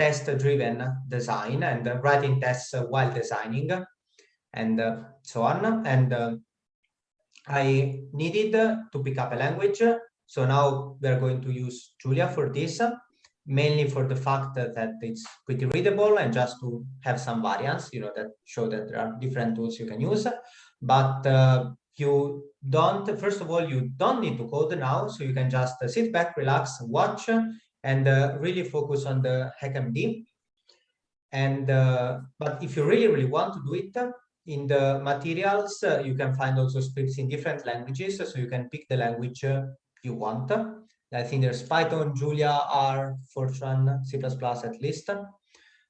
test-driven design and writing tests while designing and so on. And uh, I needed to pick up a language. So now we're going to use Julia for this, mainly for the fact that, it's pretty readable and just to have some variants, you know, that show that there are different tools you can use. But uh, you don't, first of all, you don't need to code now, so you can just sit back, relax, watch, and uh, really focus on the HackMD. And uh, but if you really, really want to do it, in the materials, uh, you can find also scripts in different languages, so you can pick the language uh, you want. I think there's Python, Julia, R, Fortran, C++ at least.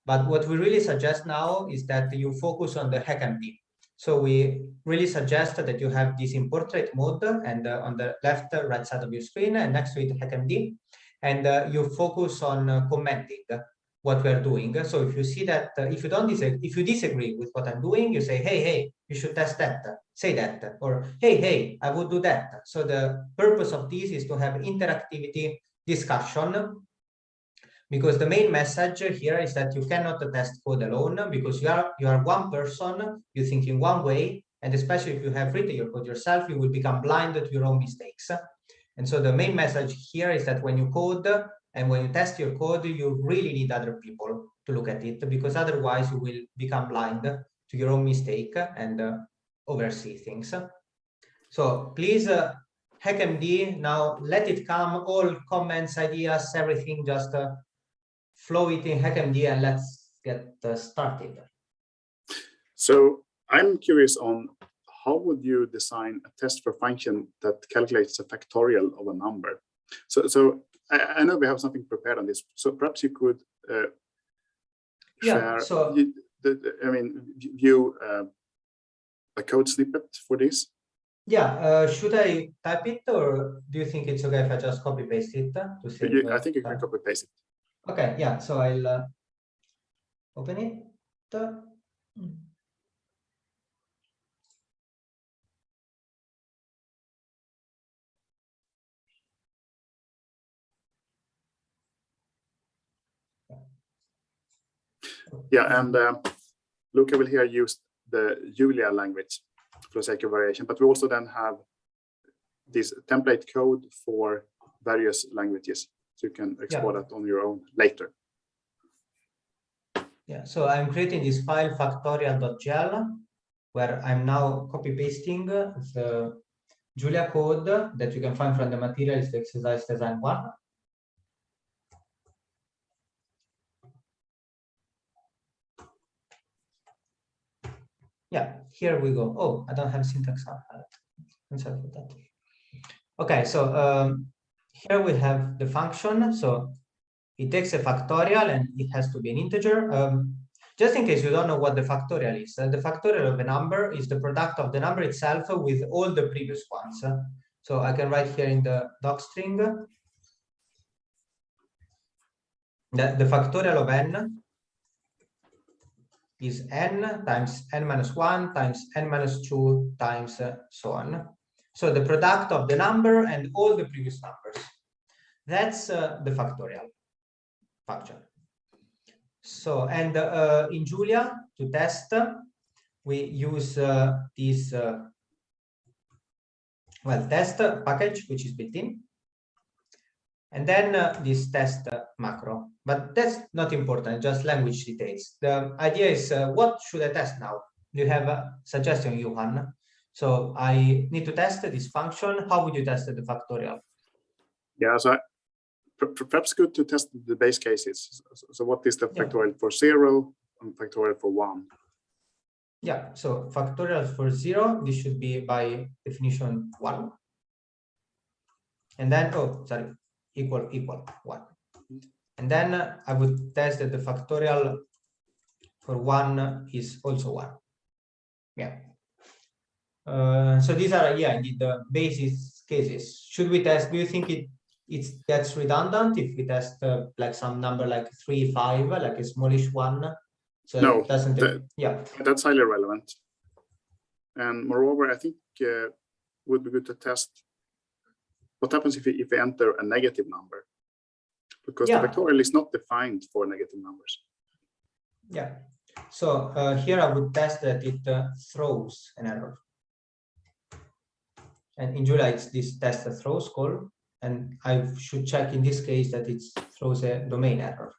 But what we really suggest now is that you focus on the HackMD. So we really suggest that you have this in portrait mode and uh, on the left uh, right side of your screen and next to it HackMD. And uh, you focus on uh, commenting what we're doing. So if you see that, uh, if you don't disagree, if you disagree with what I'm doing, you say, hey, hey, you should test that, say that, or hey, hey, I would do that. So the purpose of this is to have interactivity discussion because the main message here is that you cannot test code alone because you are you are one person you think in one way and especially if you have written your code yourself you will become blind to your own mistakes and so the main message here is that when you code and when you test your code you really need other people to look at it because otherwise you will become blind to your own mistake and uh, oversee things so please uh, hackmd now let it come all comments ideas everything just uh, flow it in HackMD and let's get uh, started. So I'm curious on how would you design a test for function that calculates a factorial of a number? So, so I, I know we have something prepared on this. So perhaps you could uh, Yeah, share. so- you- the, the- I mean, view uh, a code snippet for this. Yeah, uh, should I type it or do you think it's okay if I just copy paste it to see You- I think you can copy paste it. Okay, yeah, so I'll uh, open it. Yeah, and uh, Luca will here use the Julia language for the sake of variation, but we also then have this template code for various languages. So you can explore that on your own later. Yeah, so I'm creating this file factorial.jl where I'm now copy pasting the Julia code that you can find from the materials, the exercise design one. Yeah, here we go. Oh, I don't have syntax. I'm sorry for that. Okay, so um, here we have the function. So it takes a factorial and it has to be an integer. Um, just in case you don't know what the factorial is, uh, the factorial of a number is the product of the number itself with all the previous ones. Uh, So I can write here in the doc string. that the factorial of n is n times n minus 1 times n minus 2 times uh, so on. So the product of the number and all the previous numbers. That's uh, the factorial function. So, and uh, in Julia, to test, we use uh, this, uh, well, test package, which is built in. And then uh, this test uh, macro, but that's not important, just language details. The idea is uh, what should I test now? Do you have a suggestion, Johan? So I need to test this function. How would you test the factorial? Yeah, so I, per- per- perhaps good to test the base cases. So, what is the Yeah. factorial for zero and factorial for one? Yeah, so factorial for zero, this should be by definition one. And then, oh, sorry, equal, equal, one. And then I would test that the factorial for one is also one. Yeah. Uh, so these are, yeah, indeed the basis cases. Should we test, do you think it it gets redundant if we test uh, like some number like three, five, like a smallish one? So No, it doesn't, the- yeah, That's highly relevant. And moreover, I think uh, would be good to test what happens if you, if you enter a negative number. Because Yeah. the factorial is not defined for negative numbers. Yeah, so uh, here I would test that it uh, throws an error. And in Julia, it's this test that throws call, and I should check in this case that it throws a domain error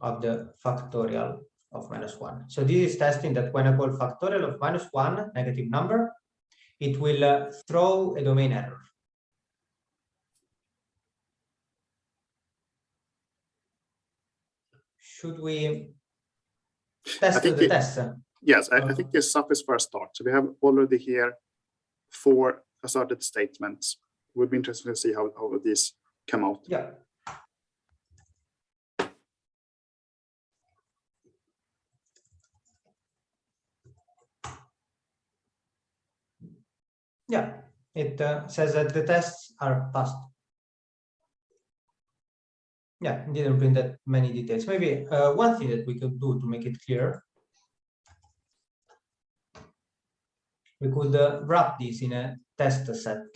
of the factorial of minus one. So this is testing that when I call factorial of minus one, negative number, it will uh, throw a domain error. Should we test the it- test? Yes, I, I Uh, think this suffice for a start. So we have already here four asserted statements. Would be interesting to see how, how these come out. Yeah. Yeah, it uh, says that the tests are passed. Yeah, didn't print that many details. Maybe uh, one thing that we could do to make it clear. We could uh, wrap this in a test set.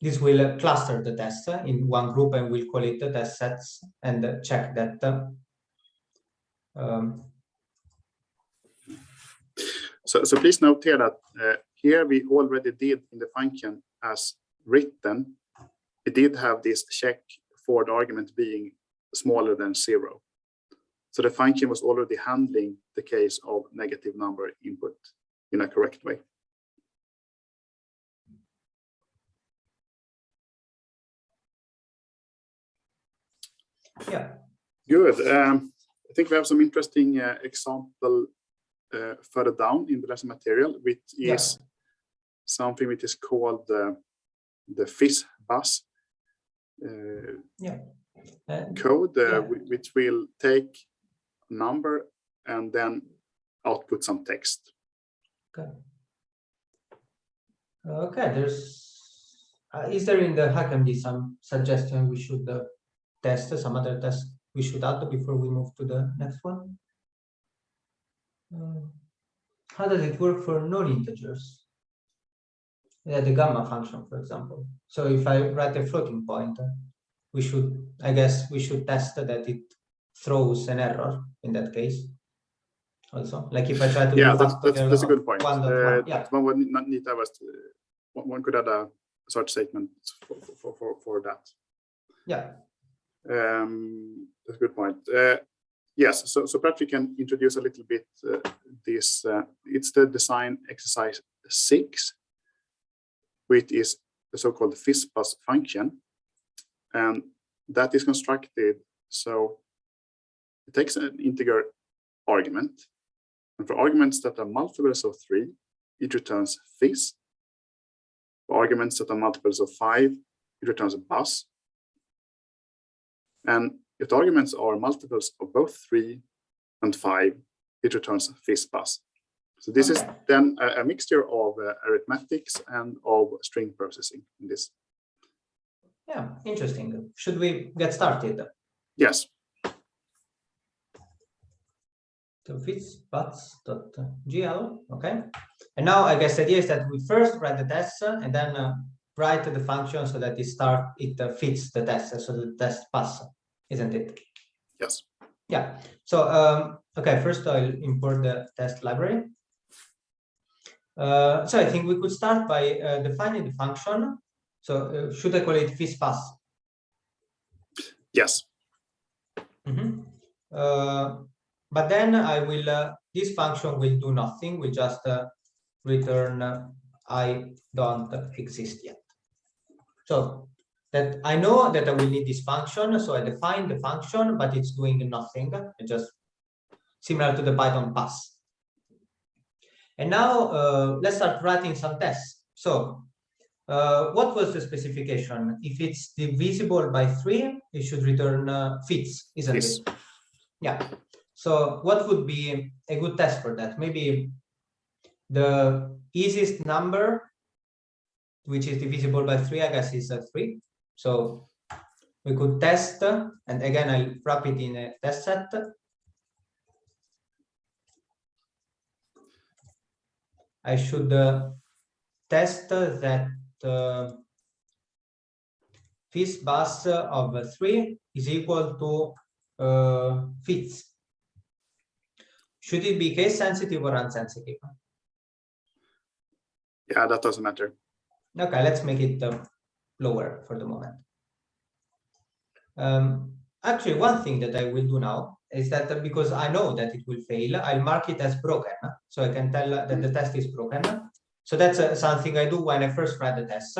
This will uh, cluster the tests in one group and we'll call it the test sets and uh, check that. uh, um, So, so please note here that uh, here we already did in the function as written, we did have this check for the argument being smaller than zero. So the function was already handling the case of negative number input in a correct way. yeah, Good. Um, I think we have some interesting uh, example uh, further down in the lesson material, which Yeah. is something which is called uh, the FIS bus uh, and code, uh, Yeah. which will take a number and then output some text. Okay. Okay, there's, uh, is there in the HackMD some suggestion we should uh, test, some other tests we should add before we move to the next one? Uh, How does it work for non-integers? Yeah, the gamma function, for example. So if I write a floating point, uh, we should, I guess, we should test that it throws an error in that case. Also, like if I try to. Yeah, that's, that's, that's a good point. one Uh, one, yeah. One would not need to have a, one one could add a search statement for, for, for, for that. Yeah, Um, that's a good point. Uh, yes, so, so perhaps we can introduce a little bit uh, this, uh, it's the design exercise six, which is the so-called FizzBuzz function. And that is constructed so it takes an integer argument. And for arguments that are multiples of three, it returns Fizz. For arguments that are multiples of five, it returns a Buzz. And if the arguments are multiples of both three and five, it returns a Fizz. So this is then a, a mixture of uh, arithmetics and of string processing in this. Yeah, interesting. Should we get started? Yes, to fizzbuzz.jl, okay? And now I guess the idea is that we first write the test and then uh, write the function so that it start it uh, fits the test, so the test pass, isn't it? yes. Yeah. So um, okay, first I'll import the test library. Uh, so I think we could start by uh, defining the function. So uh, should I call it fizzbuzz? Yes, Mhm. Uh, but then I will, uh, this function will do nothing, We just uh, return uh, I don't exist yet. So that I know that I will need this function, so I define the function, but it's doing nothing, it's just similar to the Python pass. And now uh, let's start writing some tests. So uh, what was the specification? If it's divisible by three, it should return uh, fizz, isn't Yes. it? Yeah. So what would be a good test for that? Maybe the easiest number, which is divisible by three, I guess is a three. So we could test, and again, I'll wrap it in a test set. I should uh, test that uh, fizzbuzz of three is equal to uh, fizz. Should it be case sensitive or unsensitive? yeah, that doesn't matter. Okay, let's make it uh, lower for the moment. Um, actually, one thing that I will do now is that because I know that it will fail, I'll mark it as broken. So I can tell uh, that the test is broken. So that's uh, something I do when I first write the test.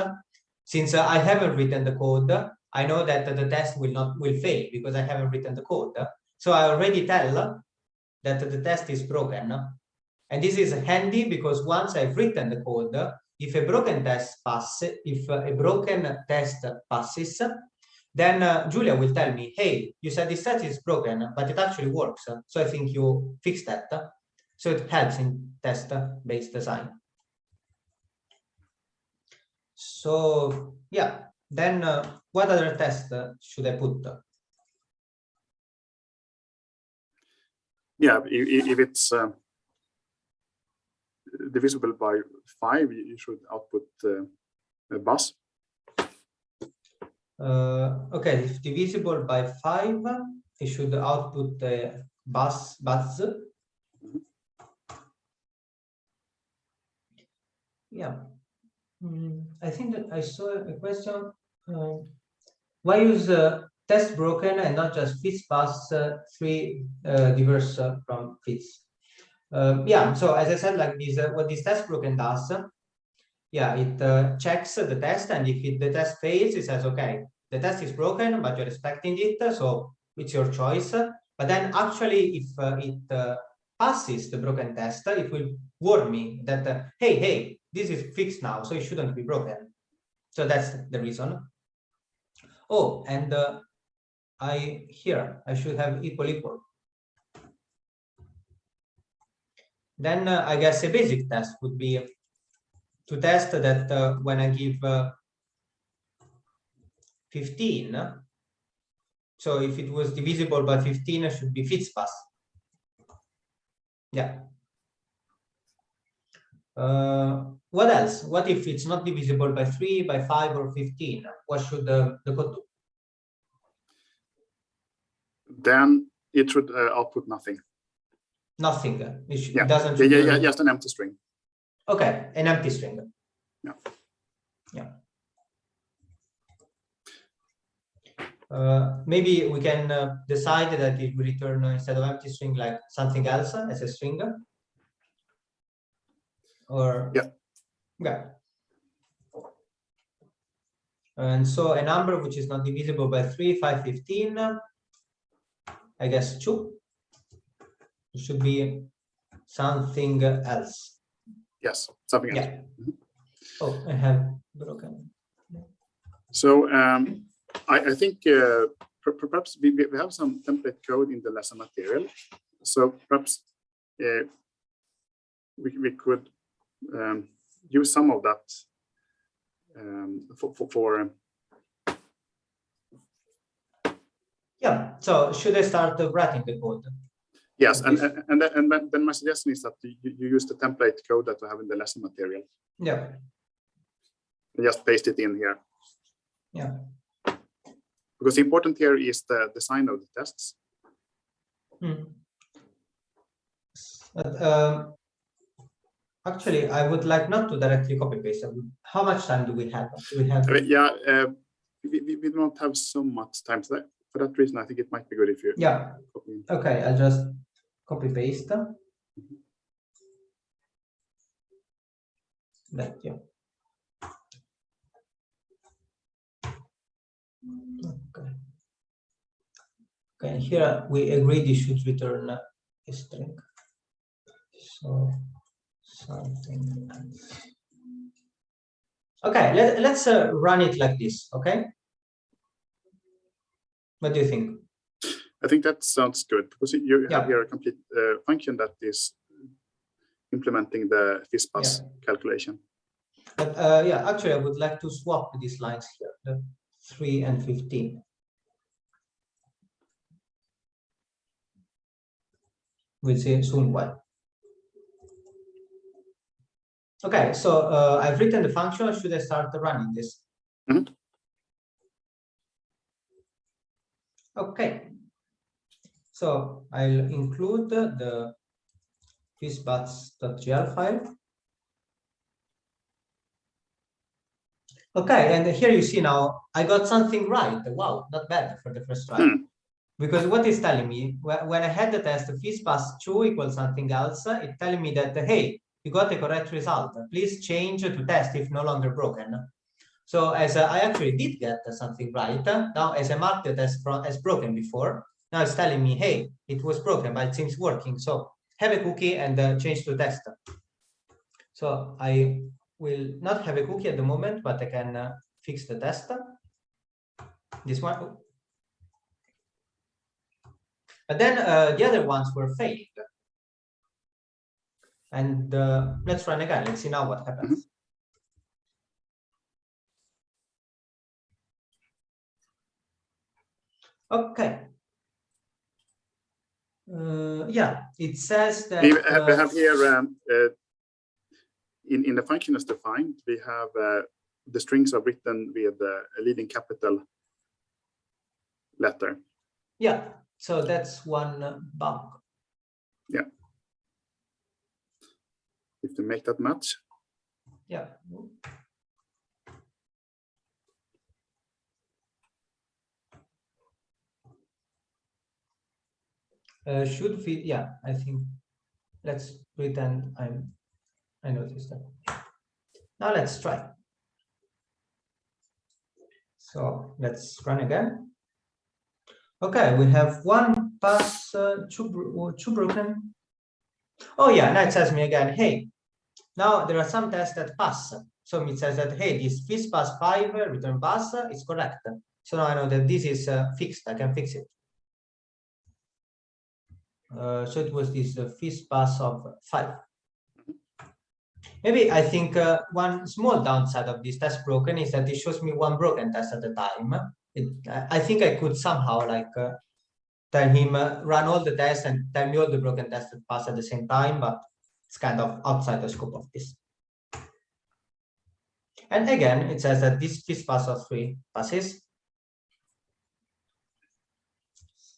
Since uh, I haven't written the code, I know that the test will not will fail because I haven't written the code. So I already tell that the test is broken. And this is handy because once I've written the code, if a broken test passes, if a broken test passes, then uh, Julia will tell me, hey, you said this test is broken, but it actually works. So I think you fixed that. So it helps in test-based design. So yeah, then uh, what other test should I put? Yeah, if, if- it's uh, divisible by five, you should output a Buzz. Okay, if divisible by five, it should output buzz buzz. Yeah, Hmm, I think that I saw a question. uh, why use uh, test broken and not just fizzbuzz uh, three uh, diverse uh, from fizz? Uh, yeah, so as I said, like this, uh, what this test broken does, yeah, it uh, checks the test, and if it, the test fails, it says, okay, the test is broken, but you're expecting it, so it's your choice. But then actually, if uh, it uh, passes the broken test, it will warn me that, uh, hey, hey, this is fixed now, so it shouldn't be broken. So that's the reason. Oh, and I here, I should have equal equal. Then uh, I guess a basic test would be to test that uh, when I give uh, 15, so if it was divisible by 15, it should be fizzbuzz. Yeah. Uh, what else? What if it's not divisible by 3, by 5, or 15? What should the, the code do? Then it should uh, output nothing. Nothing. It, Yeah, doesn't. Yeah, yeah, yeah, just an empty string. Okay, an empty string. Yeah. Yeah. Uh, maybe we can uh, decide that it will return uh, instead of empty string like something else uh, as a string. Or Yeah. yeah. And so a number which is not divisible by 3, 5, 15, uh, I guess 2. It should be something else. Yes, something else. Yeah. Oh, I have broken. So um, I, I think uh, per- per- perhaps we, we have some template code in the lesson material. So perhaps uh, we, we could um, use some of that um, for, for, for um, Yeah, so should I start writing the code? Yes, and, and, and then- and then- my suggestion is that you, you use the template code that we have in the lesson material Yeah, and just paste it in here. yeah, Because the important here is the design of the tests. Hmm. But, um, actually, I would like not to directly copy paste. How much time do we have? Do we have? I mean, yeah, uh, we, we, we don't have so much time. So that, for that reason, I think it might be good if you Yeah, copy okay, I'll just copy paste. Yeah. Okay. Okay, here we agree this should return a string. So something. else. Okay, let, let's uh, run it like this, okay? What do you think? I think that sounds good because you Yeah. have here a complete uh, function that is implementing the FizzBuzz calculation. But uh, yeah, actually, I would like to swap these lines here, the three and fifteen. We'll see soon why. Okay, so uh, I've written the function. Should I start running this? Mhm. Okay. So I'll include the fizzbuzz.jl file. Okay, and here you see now, I got something right. Wow, not bad for the first try. Hmm. Because what is telling me, when I had the test, FizzBuzz 2 equals something else, it's telling me that, hey, you got the correct result. Please change to test if no longer broken. So as I actually did get something right, now as I marked the test as broken before, now it's telling me, hey, it was broken, but it seems working. So have a cookie and uh, change to test. So I will not have a cookie at the moment, but I can uh, fix the test. This one. But then uh, the other ones were failing. And uh, let's run again. Let's see now what happens. Okay. Uh, yeah, it says that. We have, we uh, have here um, uh, in, in the function as defined, we have uh, the strings are written with the leading capital letter. Yeah, so that's one uh, Yeah. If you make that match, Yeah. Uh, should fit, yeah, I think, let's pretend I'm, I noticed that. Now let's try. So let's run again. Okay, we have one pass, uh, two, two broken. Oh yeah, now it says me again, hey, now there are some tests that pass. So it says that, hey, this fizzbuzz five return buzz is correct. So now I know that this is uh, fixed, I can fix it. Uh, so it was this uh, fizzbuzz of five. Maybe I think uh, one small downside of this test broken is that it shows me one broken test at a time. It, I think I could somehow like uh, tell him uh, run all the tests and tell me all the broken tests that pass at the same time, but it's kind of outside the scope of this. And again, it says that this fizzbuzz of three passes.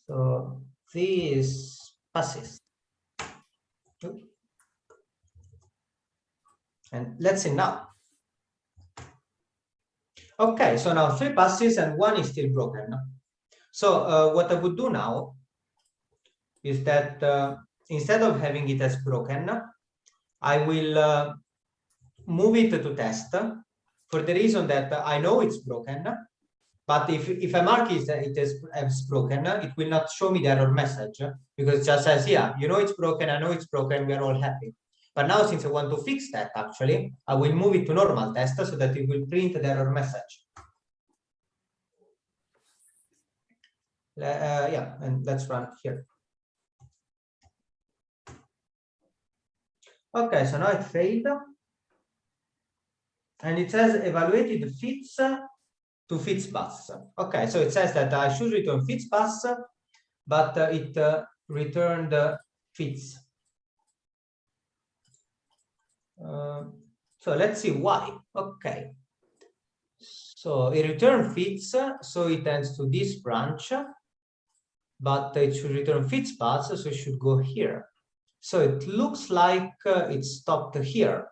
So this passes. And let's see now. Okay, so now three passes and one is still broken. So uh, what I would do now is that uh, instead of having it as broken, I will uh, move it to test for the reason that I know it's broken. But if, if I mark it, it as, as broken, it will not show me the error message because it just says, yeah, you know it's broken, I know it's broken, we are all happy. But now since I want to fix that actually, I will move it to normal test so that it will print the error message. Uh, yeah, and let's run here. Okay, so now it failed. And it says evaluated fizz to fizzbuzz. Okay, so it says that I should return fizzbuzz, but uh, it uh, returned uh, fizz. Uh, so let's see why. Okay. So it returned fizz, so it ends to this branch, but it should return fizzbuzz, so it should go here. So it looks like uh, it stopped here.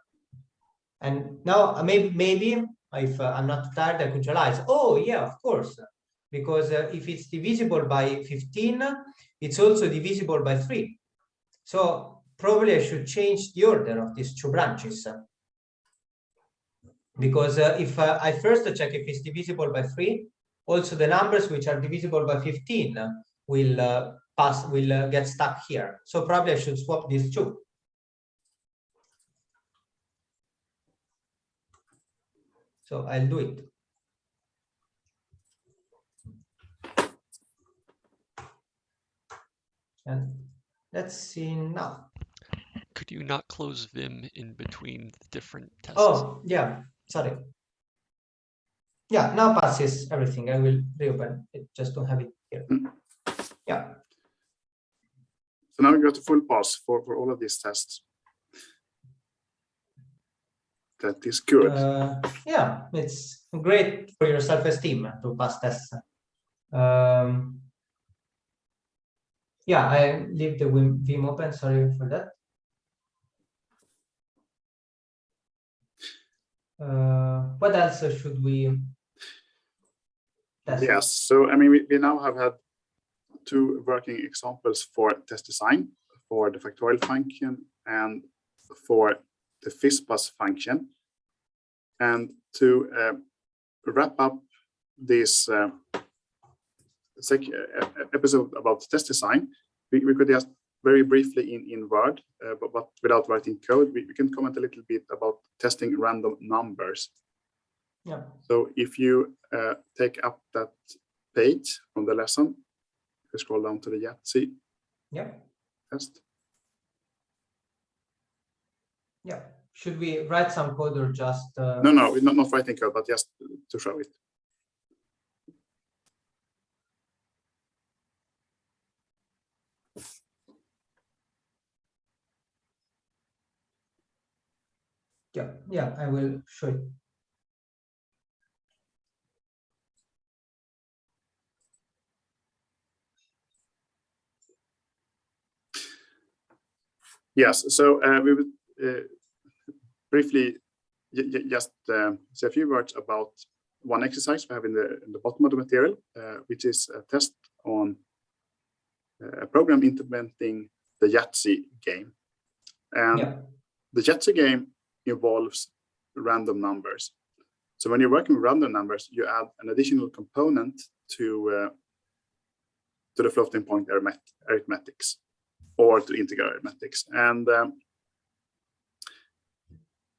And now uh, maybe maybe if uh, I'm not tired, I could realize, oh yeah, of course, because uh, if it's divisible by 15, it's also divisible by 3. So probably I should change the order of these two branches. Because uh, if I first check if it's divisible by 3, also the numbers which are divisible by 15 will pass, will get stuck here. So probably I should swap these two. So I'll do it. And let's see now. Could you not close Vim in between the different tests? Oh, yeah, sorry. Yeah, now passes everything. I will reopen it, just don't have it here. Yeah, So now we got a full pass for, for all of these tests. That is good. uh, yeah, it's great for your self-esteem to pass tests. Um, yeah, I leave the Vim open, sorry for that. Uh, what else should we? test? Yes, so I mean, we, we now have had two working examples for test design for the factorial function and for the FizzBuzz function. And to uh, wrap up this uh, sec uh, episode about test design, we, we could just very briefly in, in Word, uh, but, but without writing code, we, we can comment a little bit about testing random numbers. Yeah, So if you uh, take up that page from the lesson, scroll down to the Yahtzee yeah, test. Yeah. Should we write some code or just? uh, No, no, not, not writing code, but just to show it. Yeah, yeah, I will show it. Yes, so uh, we would uh, briefly ju- ju- just uh, say a few words about one exercise we have in the, in the bottom of the material, uh, which is a test on uh, a program implementing the Yahtzee game. And Yeah, the Yahtzee game involves random numbers. So when you're working with random numbers, you add an additional component to uh, to the floating point arithmetics or to integer arithmetics. And um,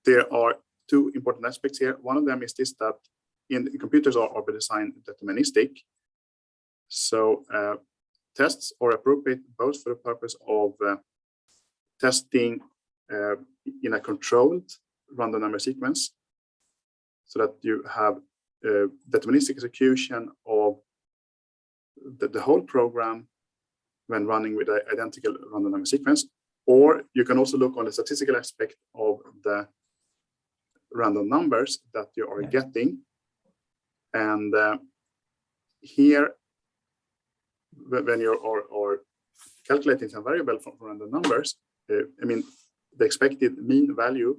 there are two important aspects here. One of them is this that in computers are, are deterministic. So uh, tests are appropriate both for the purpose of uh, testing uh, in a controlled random number sequence so that you have uh, deterministic execution of the, the whole program when running with an identical random number sequence or you can also look on the statistical aspect of the random numbers that you are getting and uh, here when you're or, or calculating some variable from, from random numbers uh, i mean the expected mean value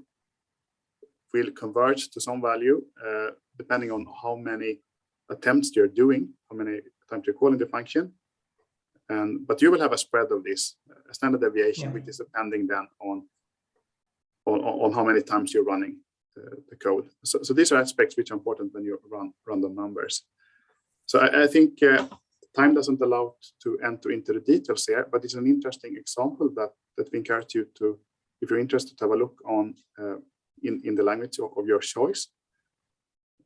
will converge to some value uh, depending on how many attempts you're doing, how many times you're calling the function. And but you will have a spread of this, a standard deviation, Yeah. which is depending then on on, on how many times you're running the, code. So, so these are aspects which are important when you run random numbers. So I, I think uh, time doesn't allow to enter into the details here, but it's an interesting example that that we encourage you to, if you're interested, to have a look on uh, in in the language of, of your choice.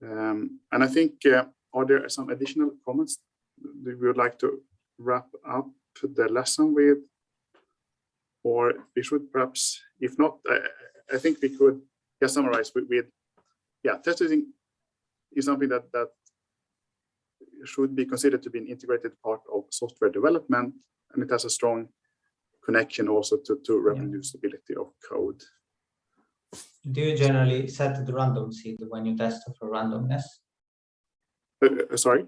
Um, and I think uh, are there some additional comments we would like to wrap up the lesson with? Or we should perhaps, if not, I, I think we could just summarize with, with yeah, testing is something that that should be considered to be an integrated part of software development, and it has a strong connection also to, to reproducibility of code. Do you generally set the random seed when you test for randomness? Uh, uh, sorry,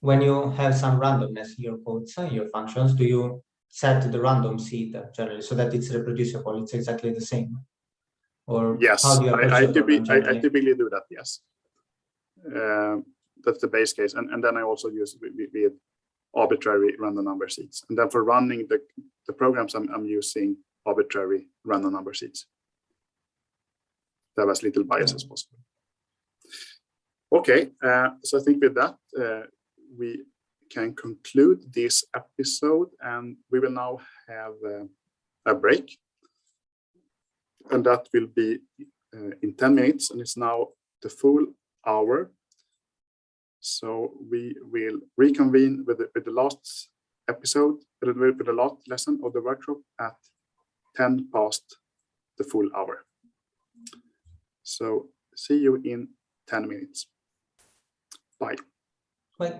When you have some randomness in your codes, uh, your functions, do you set the random seed generally so that it's reproducible? It's exactly the same. Or yes, how do you I, I, typically, I, I typically do that. Yes, Um that's the base case, and and then I also use with, arbitrary random number seeds, and then for running the the programs, I'm I'm using arbitrary random number seeds. To have as little bias as possible. Okay, uh, so I think with that uh, we can conclude this episode, and we will now have uh, a break, and that will be uh, in 10 minutes and it's now the full hour. So we will reconvene with the, with the last episode, with the last lesson of the workshop at 10 past the full hour. So see you in 10 minutes. Bye. Wait,